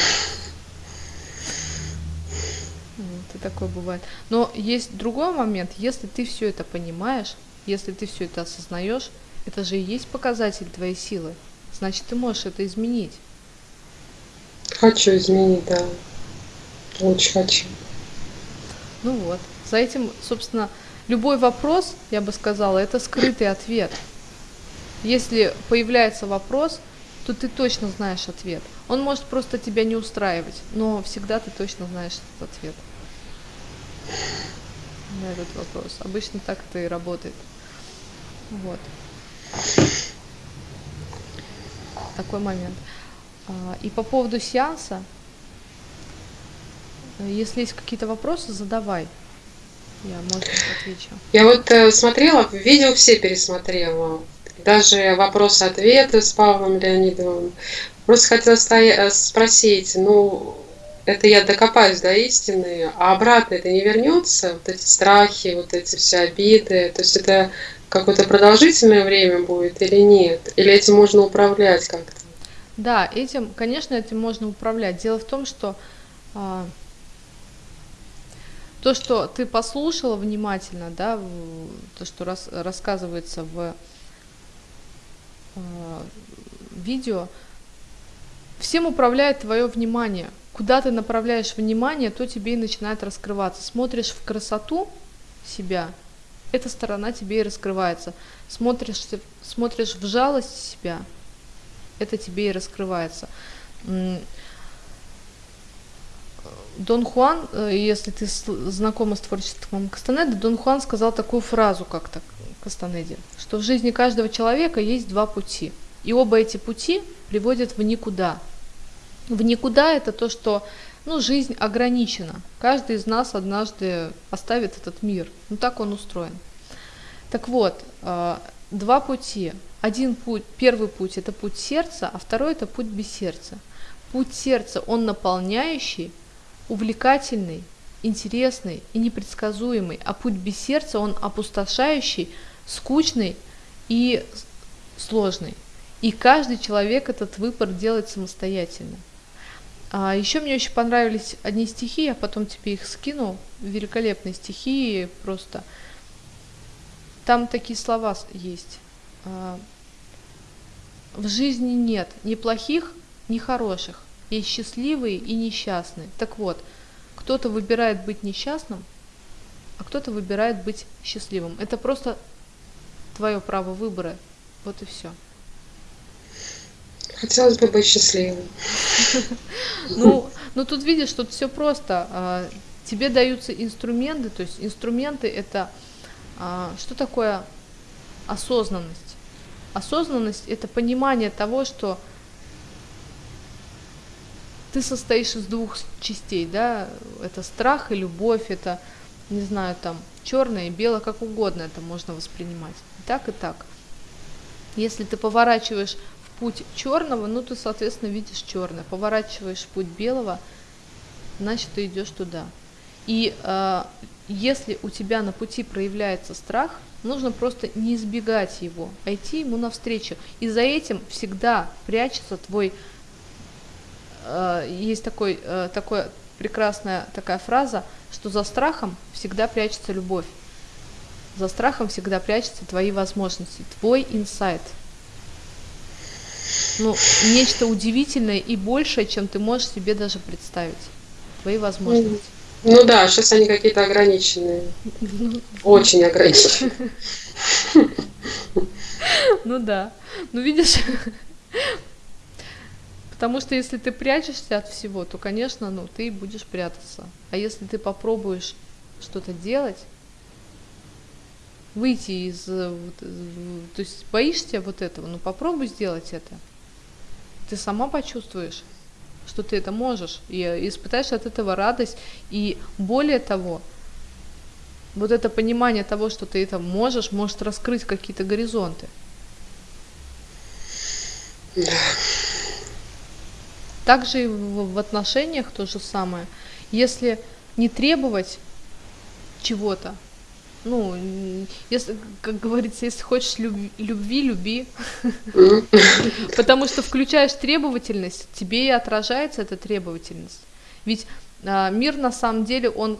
и такое бывает. Но есть другой момент, если ты все это понимаешь, если ты все это осознаешь, это же и есть показатель твоей силы. Значит, ты можешь это изменить. Хочу изменить, да. Очень хочу. Ну вот. За этим, собственно, любой вопрос, я бы сказала, это скрытый ответ. Если появляется вопрос, то ты точно знаешь ответ. Он может просто тебя не устраивать, но всегда ты точно знаешь этот ответ на этот вопрос. Обычно так это и работает. Вот. Такой момент. А, и по поводу сеанса, если есть какие-то вопросы, задавай. Я, может быть, отвечу. Я вот э, смотрела, видео все пересмотрела. Даже вопросы-ответы с Павлом Леонидовым. Просто хотела стоя- спросить, ну, это я докопаюсь до истины, а обратно это не вернется, вот эти страхи, вот эти все обиды, то есть это какое-то продолжительное время будет или нет? Или этим можно управлять как-то? Да, этим, конечно, этим можно управлять. Дело в том, что а, то, что ты послушала внимательно, да, то, что рас, рассказывается в а, видео, всем управляет твое внимание. Куда ты направляешь внимание, то тебе и начинает раскрываться. Смотришь в красоту себя, эта сторона тебе и раскрывается. Смотришь, смотришь в жалость себя, это тебе и раскрывается. Дон Хуан, э, если ты знакома с творчеством Кастанеды, Дон Хуан сказал такую фразу как-то Кастанеде, что в жизни каждого человека есть два пути. И оба эти пути приводят в никуда – в никуда это то, что ну, жизнь ограничена. Каждый из нас однажды оставит этот мир. Ну так он устроен. Так вот, э, два пути. Один путь, первый путь это путь сердца, а второй это путь без сердца. Путь сердца, он наполняющий, увлекательный, интересный и непредсказуемый, а путь без сердца, он опустошающий, скучный и сложный. И каждый человек этот выбор делает самостоятельно. А еще мне очень понравились одни стихи, я потом тебе их скину. Великолепные стихи просто. Там такие слова есть. А, в жизни нет ни плохих, ни хороших. Есть счастливые и несчастные. Так вот, кто-то выбирает быть несчастным, а кто-то выбирает быть счастливым. Это просто твое право выбора. Вот и все. Хотелось бы быть счастливым. *laughs* Ну, ну тут видишь, тут все просто. А, тебе даются инструменты, то есть инструменты это что такое осознанность? Осознанность это понимание того, что ты состоишь из двух частей, да, это страх и любовь, это, не знаю, там, черное и белое, как угодно это можно воспринимать. И так и так. Если ты поворачиваешь путь черного, ну ты, соответственно, видишь черное. Поворачиваешь в путь белого, значит, ты идешь туда. И э, если у тебя на пути проявляется страх, нужно просто не избегать его, а идти ему навстречу. И за этим всегда прячется твой... Э, есть такой, э, такой прекрасная такая фраза, что за страхом всегда прячется любовь. За страхом всегда прячутся твои возможности, твой инсайт. Ну, нечто удивительное и большее, чем ты можешь себе даже представить. Твои возможности. Ну да, сейчас они какие-то ограниченные. Очень ограниченные. Ну да. Ну видишь, потому что если ты прячешься от всего, то, конечно, ну ты будешь прятаться. А если ты попробуешь что-то делать, выйти из, то есть боишься вот этого, ну попробуй сделать это. Ты сама почувствуешь что ты это можешь, и испытаешь от этого радость, и более того, вот это понимание того, что ты это можешь, может раскрыть какие-то горизонты. Да. Также и в, в отношениях то же самое. Если не требовать чего-то, ну, если, как говорится, если хочешь любви, любви люби. *laughs* Потому что включаешь требовательность, тебе и отражается эта требовательность. Ведь а, мир на самом деле, он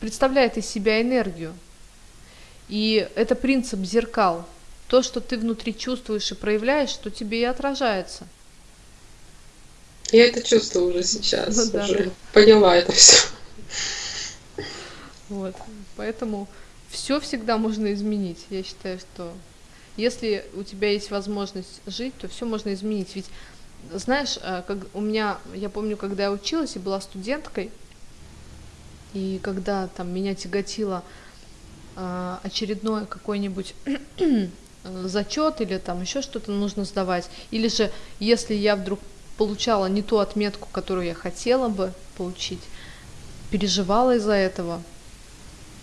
представляет из себя энергию. И это принцип зеркал. То, что ты внутри чувствуешь и проявляешь, что тебе и отражается. Я это чувствую уже сейчас, ну, да. уже поняла это все. Вот. Поэтому все всегда можно изменить. Я считаю, что если у тебя есть возможность жить, то все можно изменить. Ведь знаешь, э, как у меня, я помню, когда я училась и была студенткой, и когда там меня тяготило э, очередной какой-нибудь *clears throat* зачет или там еще что-то нужно сдавать, или же если я вдруг получала не ту отметку, которую я хотела бы получить, переживала из-за этого,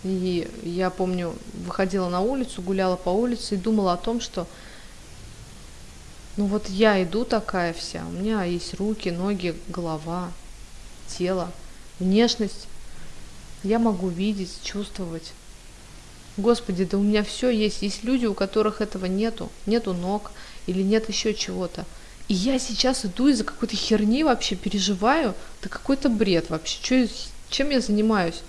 и я помню, выходила на улицу, гуляла по улице и думала о том, что ну вот я иду такая вся, у меня есть руки, ноги, голова, тело, внешность. Я могу видеть, чувствовать. Господи, да у меня все есть. Есть люди, у которых этого нету. Нету ног или нет еще чего-то. И я сейчас иду из-за какой-то херни вообще переживаю. Да какой-то бред вообще. Че, чем я занимаюсь?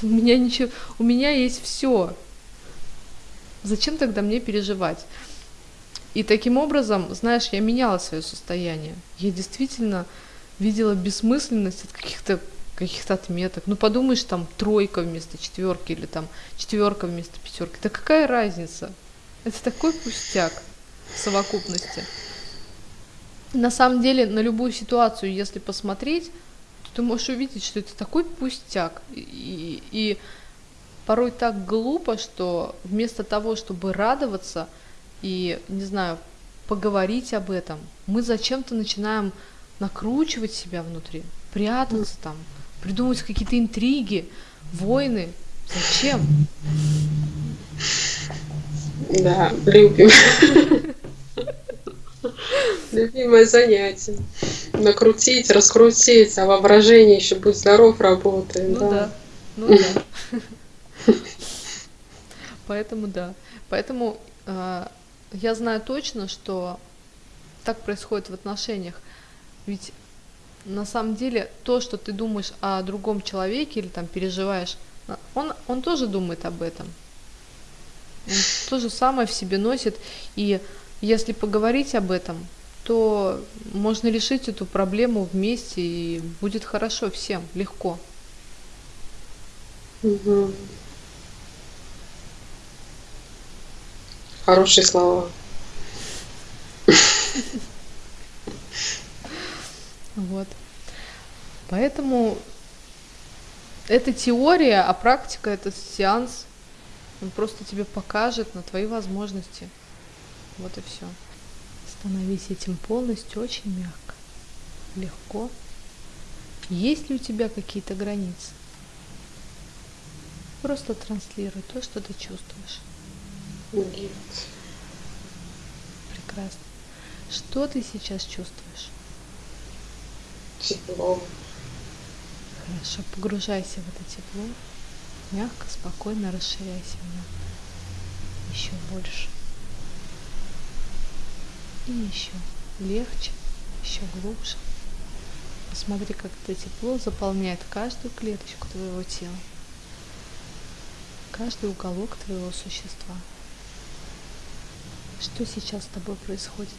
У меня ничего, у меня есть все. Зачем тогда мне переживать? И таким образом, знаешь, я меняла свое состояние. Я действительно видела бессмысленность от каких-то каких-то отметок. Ну подумаешь, там тройка вместо четверки или там четверка вместо пятерки. Да какая разница? Это такой пустяк в совокупности. На самом деле, на любую ситуацию, если посмотреть, ты можешь увидеть, что это такой пустяк. И, и порой так глупо, что вместо того, чтобы радоваться и, не знаю, поговорить об этом, мы зачем-то начинаем накручивать себя внутри, прятаться там, придумывать какие-то интриги, войны. Зачем? Да, любим. Любимое занятие. Накрутить, раскрутить, а воображение еще будь здоров работает. Ну да. да. Ну да. Поэтому да. Поэтому э, я знаю точно, что так происходит в отношениях. Ведь на самом деле то, что ты думаешь о другом человеке или там переживаешь, он, он тоже думает об этом. Он то же самое в себе носит. И если поговорить об этом, то можно решить эту проблему вместе, и будет хорошо всем, легко. Угу. Хорошие слова. Вот. Поэтому это теория, а практика это сеанс. Он просто тебе покажет на твои возможности. Вот и все. Становись этим полностью очень мягко, легко. Есть ли у тебя какие-то границы? Просто транслируй то, что ты чувствуешь. Нет. Прекрасно. Что ты сейчас чувствуешь? Тепло. Хорошо, погружайся в это тепло. Мягко, спокойно расширяйся в нем. Еще больше. И еще легче, еще глубже. Посмотри, как это тепло заполняет каждую клеточку твоего тела, каждый уголок твоего существа. Что сейчас с тобой происходит?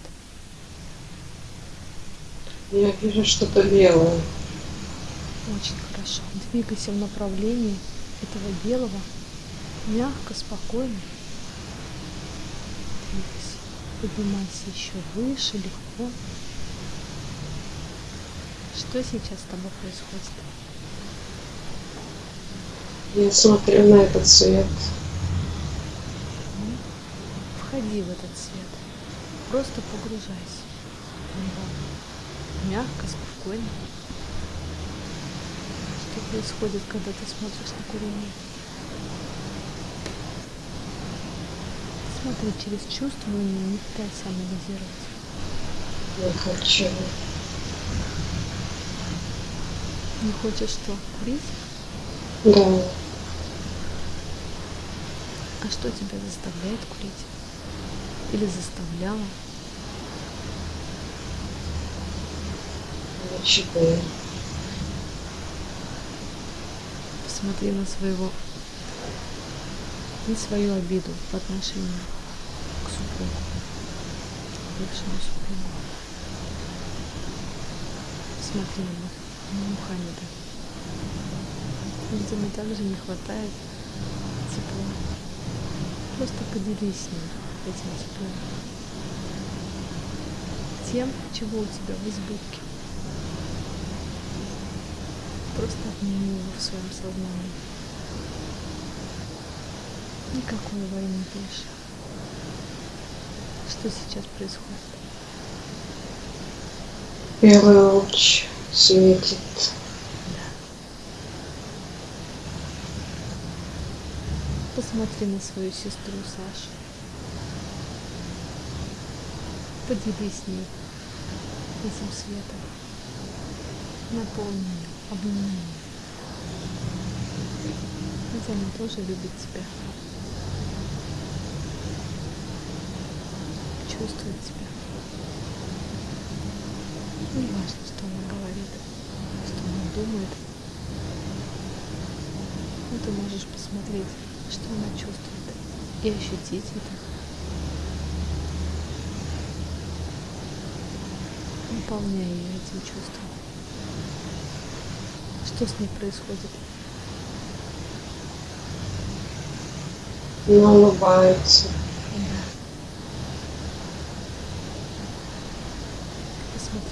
Я вижу что-то белое. Очень хорошо. Двигайся в направлении этого белого, мягко, спокойно. Двигайся. Поднимайся еще выше, легко. Что сейчас с тобой происходит? Я смотрю на этот цвет. Входи в этот свет. Просто погружайся в него. Мягко, спокойно. Что происходит, когда ты смотришь на курение? Смотри через чувствование, не пытайся анализировать. Я хочу. Не хочешь что? Курить? Да. А что тебя заставляет курить? Или заставляла? Ничего. Посмотри на своего, на свою обиду по отношению к супругу, бывшему супругу. Посмотри на, на Мухаммеда. Видимо, также не хватает тепла. Просто поделись с ним этим теплом. Тем, чего у тебя в избытке. Просто обними его в своем сознании. Никакой войны больше. Что сейчас происходит? Белый луч светит. Посмотри на свою сестру Сашу. Поделись с ней этим светом. Наполни ее, обними ее. Ведь она тоже любит тебя. Чувствует тебя. Не важно, что она говорит, что она думает. Но ты можешь посмотреть, что она чувствует, и ощутить это. Наполняй ее этим чувством. Что с ней происходит? Она улыбается.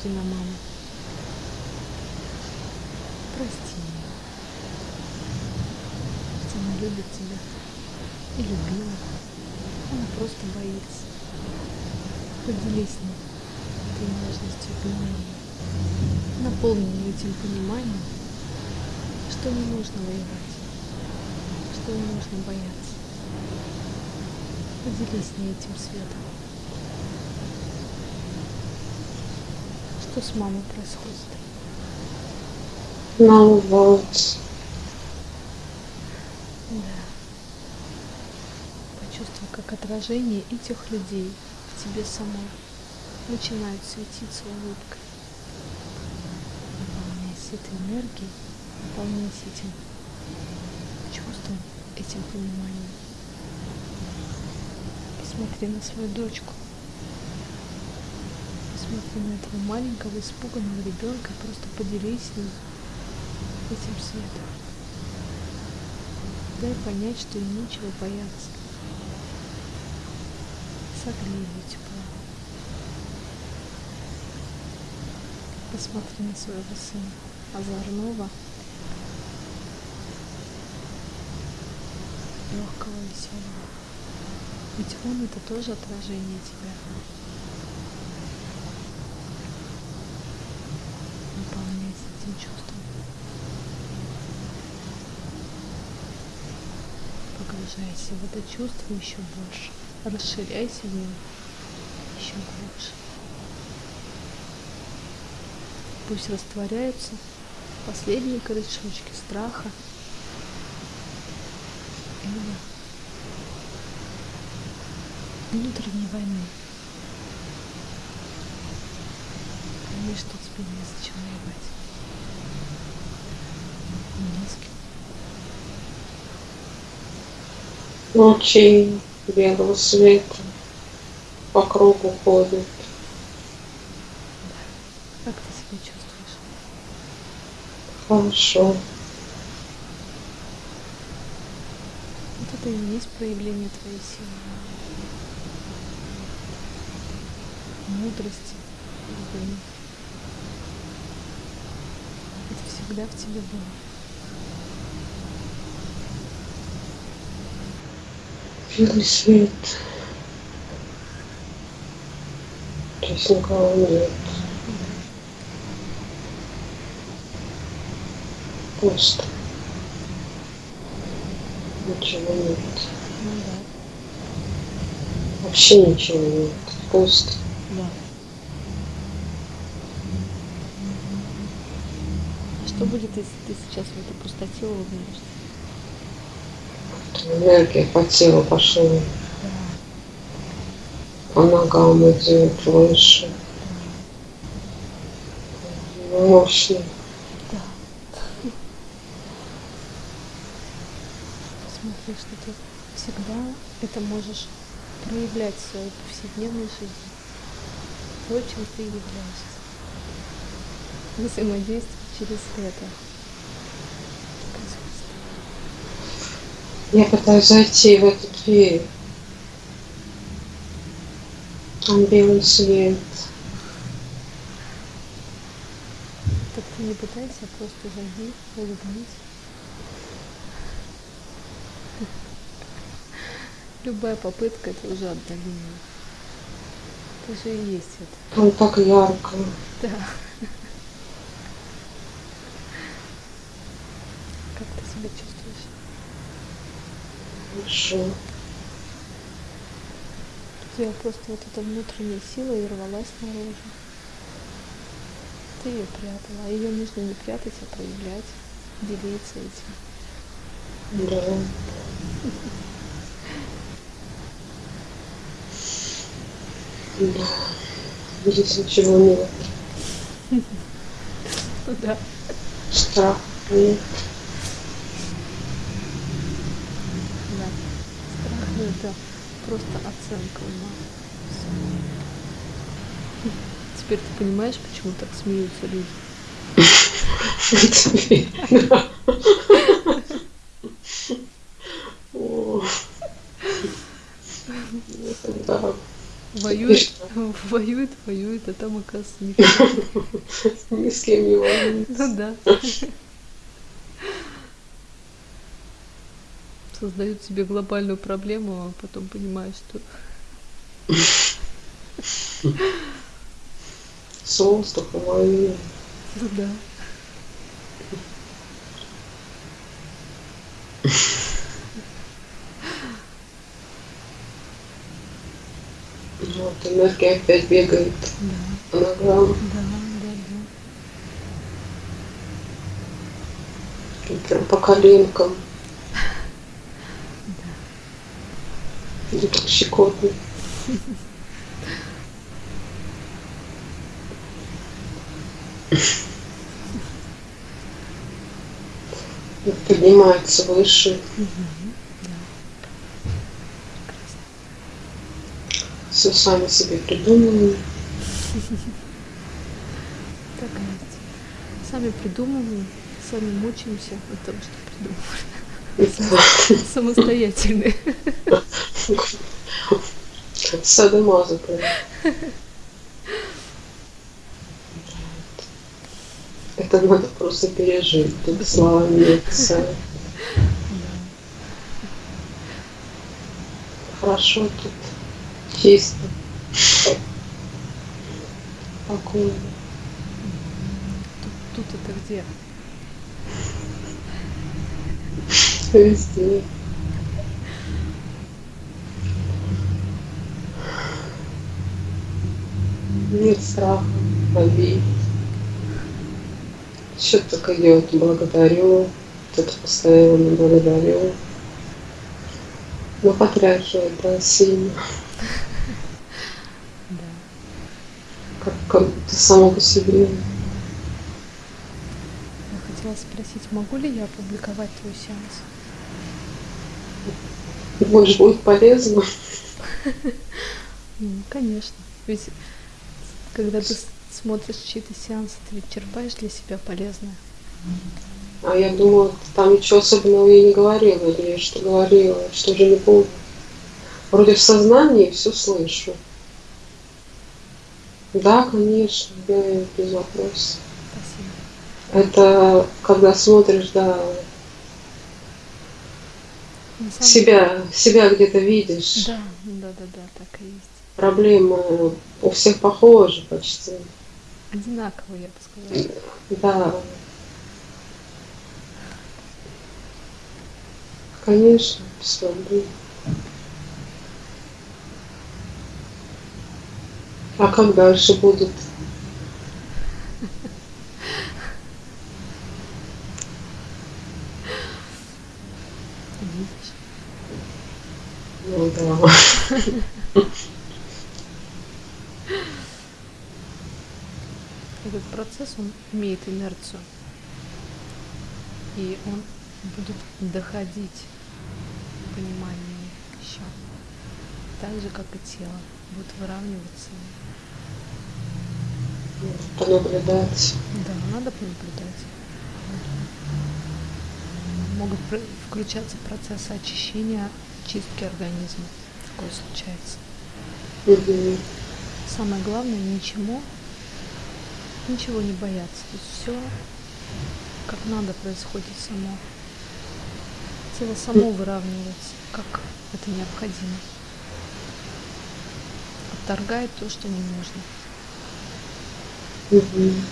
Посмотри на маму. Прости. Ведь она любит тебя. И любила. Она просто боится. Поделись с ней этой нежностью, вниманием. Наполни ее этим пониманием, что не нужно воевать, что не нужно бояться. Поделись с ней этим светом. Что с мамой происходит? Она улыбается. Да. Почувствуй, как отражение этих людей в тебе самой начинают светиться улыбкой. Наполняйся этой энергией, наполняйся этим чувством, этим пониманием. Посмотри на свою дочку. Посмотри на этого маленького испуганного ребенка, просто поделись с этим светом. Дай понять, что им нечего бояться. Согрей тепло. Посмотри на своего сына, озорного, легкого, веселого. Ведь он это тоже отражение тебя. Наполняйся этим чувством. Погружайся в это чувство еще больше. Расширяйся в еще глубже. пусть растворяются последние корешочки страха или внутренней войны. Пойми, что тебе не зачем воевать. Не Лучи белого света по кругу ходят. Как ты себя чувствуешь? Хорошо. Вот это и есть проявление твоей силы. Мудрости, любви. Это всегда в тебе было. Белый свет. Здесь никого нет. Пусто. Ничего нет. Вообще ничего нет. Пусто. да. А что будет, если ты сейчас в эту пустоте улыбнешься? Энергия по телу пошла. По ногам идет выше. Мощно. да. Посмотри, что ты всегда это можешь проявлять в своей повседневной жизни. То, чем ты являешься. Взаимодействовать через это. Я пытаюсь зайти в эту дверь. Там белый свет. Так ты не пытайся, а просто зайди, улыбнись. Любая попытка это уже отдаление. Это же и есть это. Там так ярко. Да. Как ты себя чувствуешь? Хорошо. Тебя просто вот эта внутренняя сила и рвалась наружу. Ты ее прятала, а ее нужно не прятать, а проявлять, делиться этим. Да. Да. Здесь ничего нет. *laughs* Да. Нет. Да. Страх ну, это просто оценка. Всё. Теперь ты понимаешь, почему так смеются люди? Воюет, воюет, воюет, а там, оказывается, никто. Ни с кем не волнуется. Ну да. Создают себе глобальную проблему, а потом понимают, что С воздуха воюет. ну да. Вот энергия опять бегает Да, ногам. да, да, да. И прям по коленкам. И так щекотно. Поднимается выше. Все сами себе придумали. Так и есть. Сами придумываем, сами мучаемся от того, что придумывали. Самостоятельные. Садомаза прям. Это надо просто пережить. Тут словами не описать. Хорошо тут. Чисто. Спокойно. Тут, тут это где? Везде. Нет страха, обид. Что-то так идет. Благодарю. Тут постоянно благодарю. Ну, потряхивает, да, сильно. *laughs* Да. Как, как будто само по себе. Я хотела спросить, могу ли я опубликовать твой сеанс? Может, будет полезно. *laughs* Ну, конечно. Ведь когда ты смотришь чьи-то сеансы, ты ведь черпаешь для себя полезное. А я думала, там ничего особенного я не говорила, или я что говорила, что же не помню. Вроде в сознании все слышу. Да, конечно, я без вопросов. Спасибо. Это когда смотришь, да, себя, себя где-то видишь. Да, да, да, да, так и есть. Проблемы у всех похожи почти. Одинаково, я бы сказала. Да. Конечно, проблем. А как дальше? Видишь? Ну да. *laughs* Этот процесс, он имеет инерцию. И он будет доходить к пониманию еще. Так же, как и тело. Будет выравниваться. Понаблюдать. Да, надо понаблюдать. Могут включаться процессы очищения, чистки организма. Такое случается. Мгм. Самое главное, ничему, ничего не бояться. То есть все как надо происходит само. Тело само выравнивается, как это необходимо. Отторгает то, что не нужно. Мгм.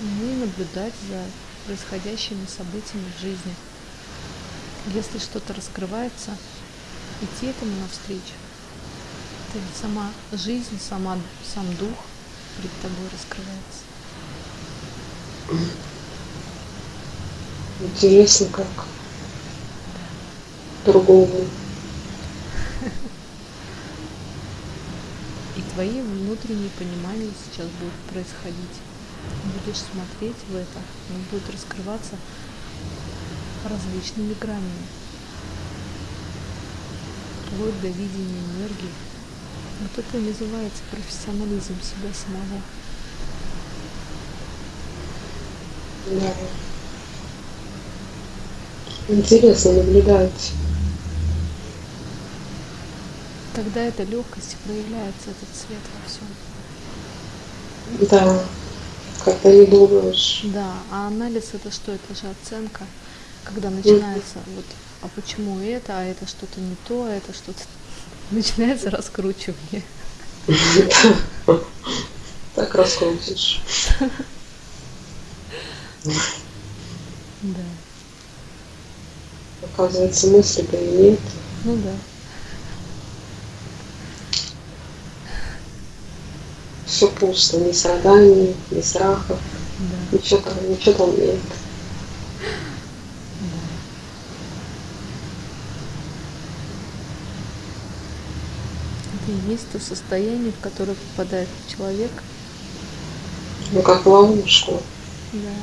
Ну и наблюдать за происходящими событиями в жизни. Если что-то раскрывается, идти этому навстречу. Это ведь сама жизнь, сама, сам дух перед тобой раскрывается. Интересно, как другому. *laughs* И твои внутренние понимания сейчас будут происходить. Будешь смотреть в это, оно будет раскрываться различными гранями. Вплоть до видения энергии. Вот это и называется профессионализм себя самого. Да. Интересно наблюдать. Тогда эта легкость проявляется, этот свет во всем. Да. Когда не думаешь. Да, а анализ это что? Это же оценка, когда начинается вот, а почему это, а это что-то не то, а это что-то начинается раскручивание. Так раскрутишь. Да. Оказывается, мысли-то и нет. Ну да. Все пусто. Ни страданий, ни страхов. Да. Ничего там, ничего там нет. И есть то состояние, в которое попадает человек. Ну, как ловушку. Да.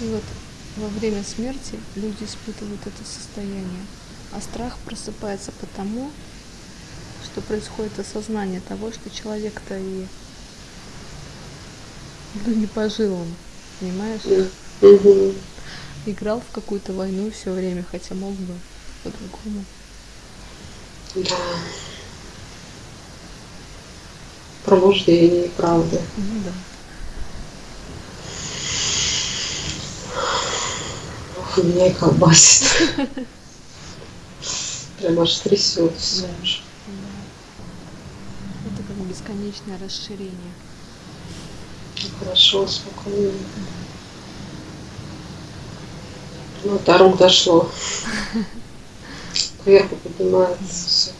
И вот во время смерти люди испытывают это состояние. А страх просыпается потому, что происходит осознание того, что человек-то и ну, не пожил он, понимаешь? Мгм. Играл в какую-то войну все время, хотя мог бы по-другому. Да. Пробуждение, правда. Ну да. Ох, меня и колбасит. *laughs* Прям аж трясет все. Да. Да. Это как бесконечное расширение. Хорошо, спокойно. Ну, до рук дошло. *laughs* Кверху поднимается все.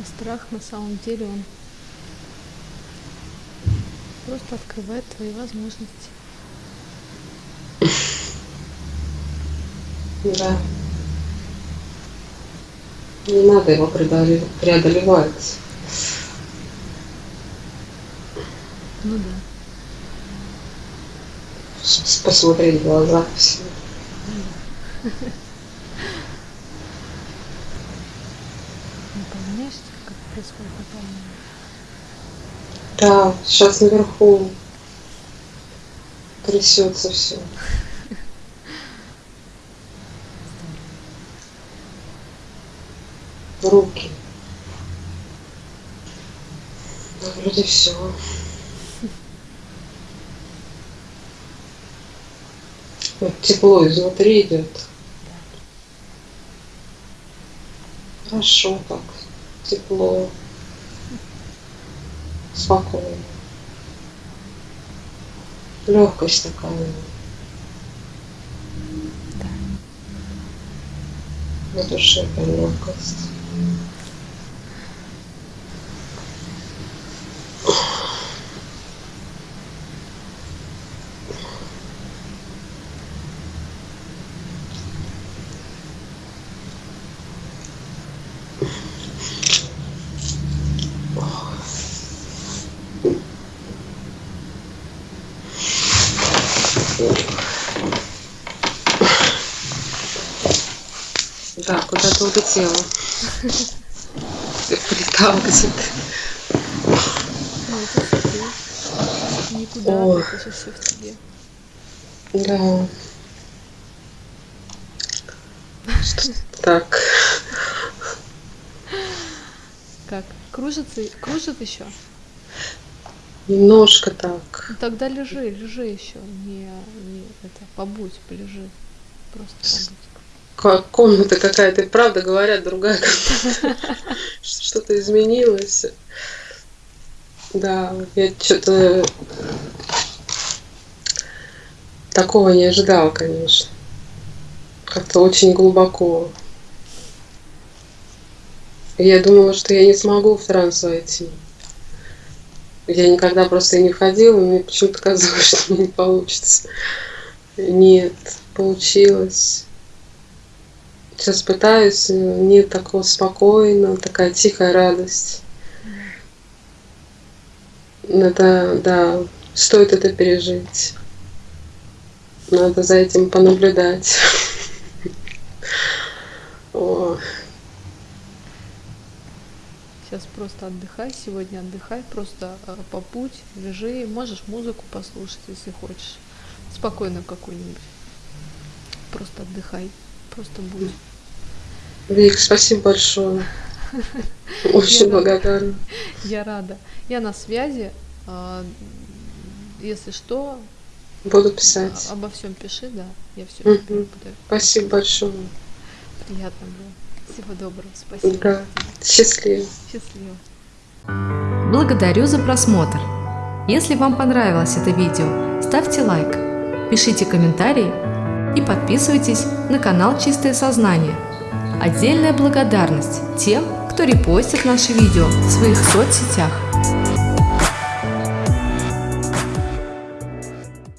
А страх на самом деле он просто открывает твои возможности. Да. Не надо его преодолевать. Ну да. Посмотреть в глаза все. Наполняешься, как происходит наполнение? Да, сейчас наверху трясется все. Руки. Ну, вроде все. Вот тепло изнутри идет. Хорошо так. Тепло. Спокойно. Легкость такая. Да. На душе легкость. Полетала где-то. Ну, ты. Никуда, О. это же все в тебе. Да. Что- Так. Как? Кружится, кружит еще? Немножко так. Ну, тогда лежи, лежи еще. Не, не это, побудь, полежи. Просто побудь. Ка- Комната какая-то, и правда говорят, другая комната. *laughs* Что-то изменилось. Да, я что-то такого не ожидала, конечно. Как-то очень глубоко. Я думала, что я не смогу в транс войти. Я никогда просто и не входила, мне почему-то казалось, *laughs* что мне не получится. Нет, получилось. Сейчас пытаюсь, нет такого спокойно, такая тихая радость. Надо, да, стоит это пережить. Надо за этим понаблюдать. *laughs* Сейчас просто отдыхай, сегодня отдыхай, просто э, побудь, лежи, можешь музыку послушать, если хочешь. Спокойно какую-нибудь. Просто отдыхай, просто будь. Вик, спасибо большое. *laughs* Очень Я- благодарна. Я рада. Я на связи. а, Если что, Буду а- писать. обо всем пиши, да. Я все буду. Спасибо большое. Приятно было. Всего доброго. Спасибо. Да. Счастливо. Счастливо. Благодарю за просмотр. Если вам понравилось это видео, ставьте лайк, пишите комментарии и подписывайтесь на канал Чистое Сознание. Отдельная благодарность тем, кто репостит наши видео в своих соцсетях.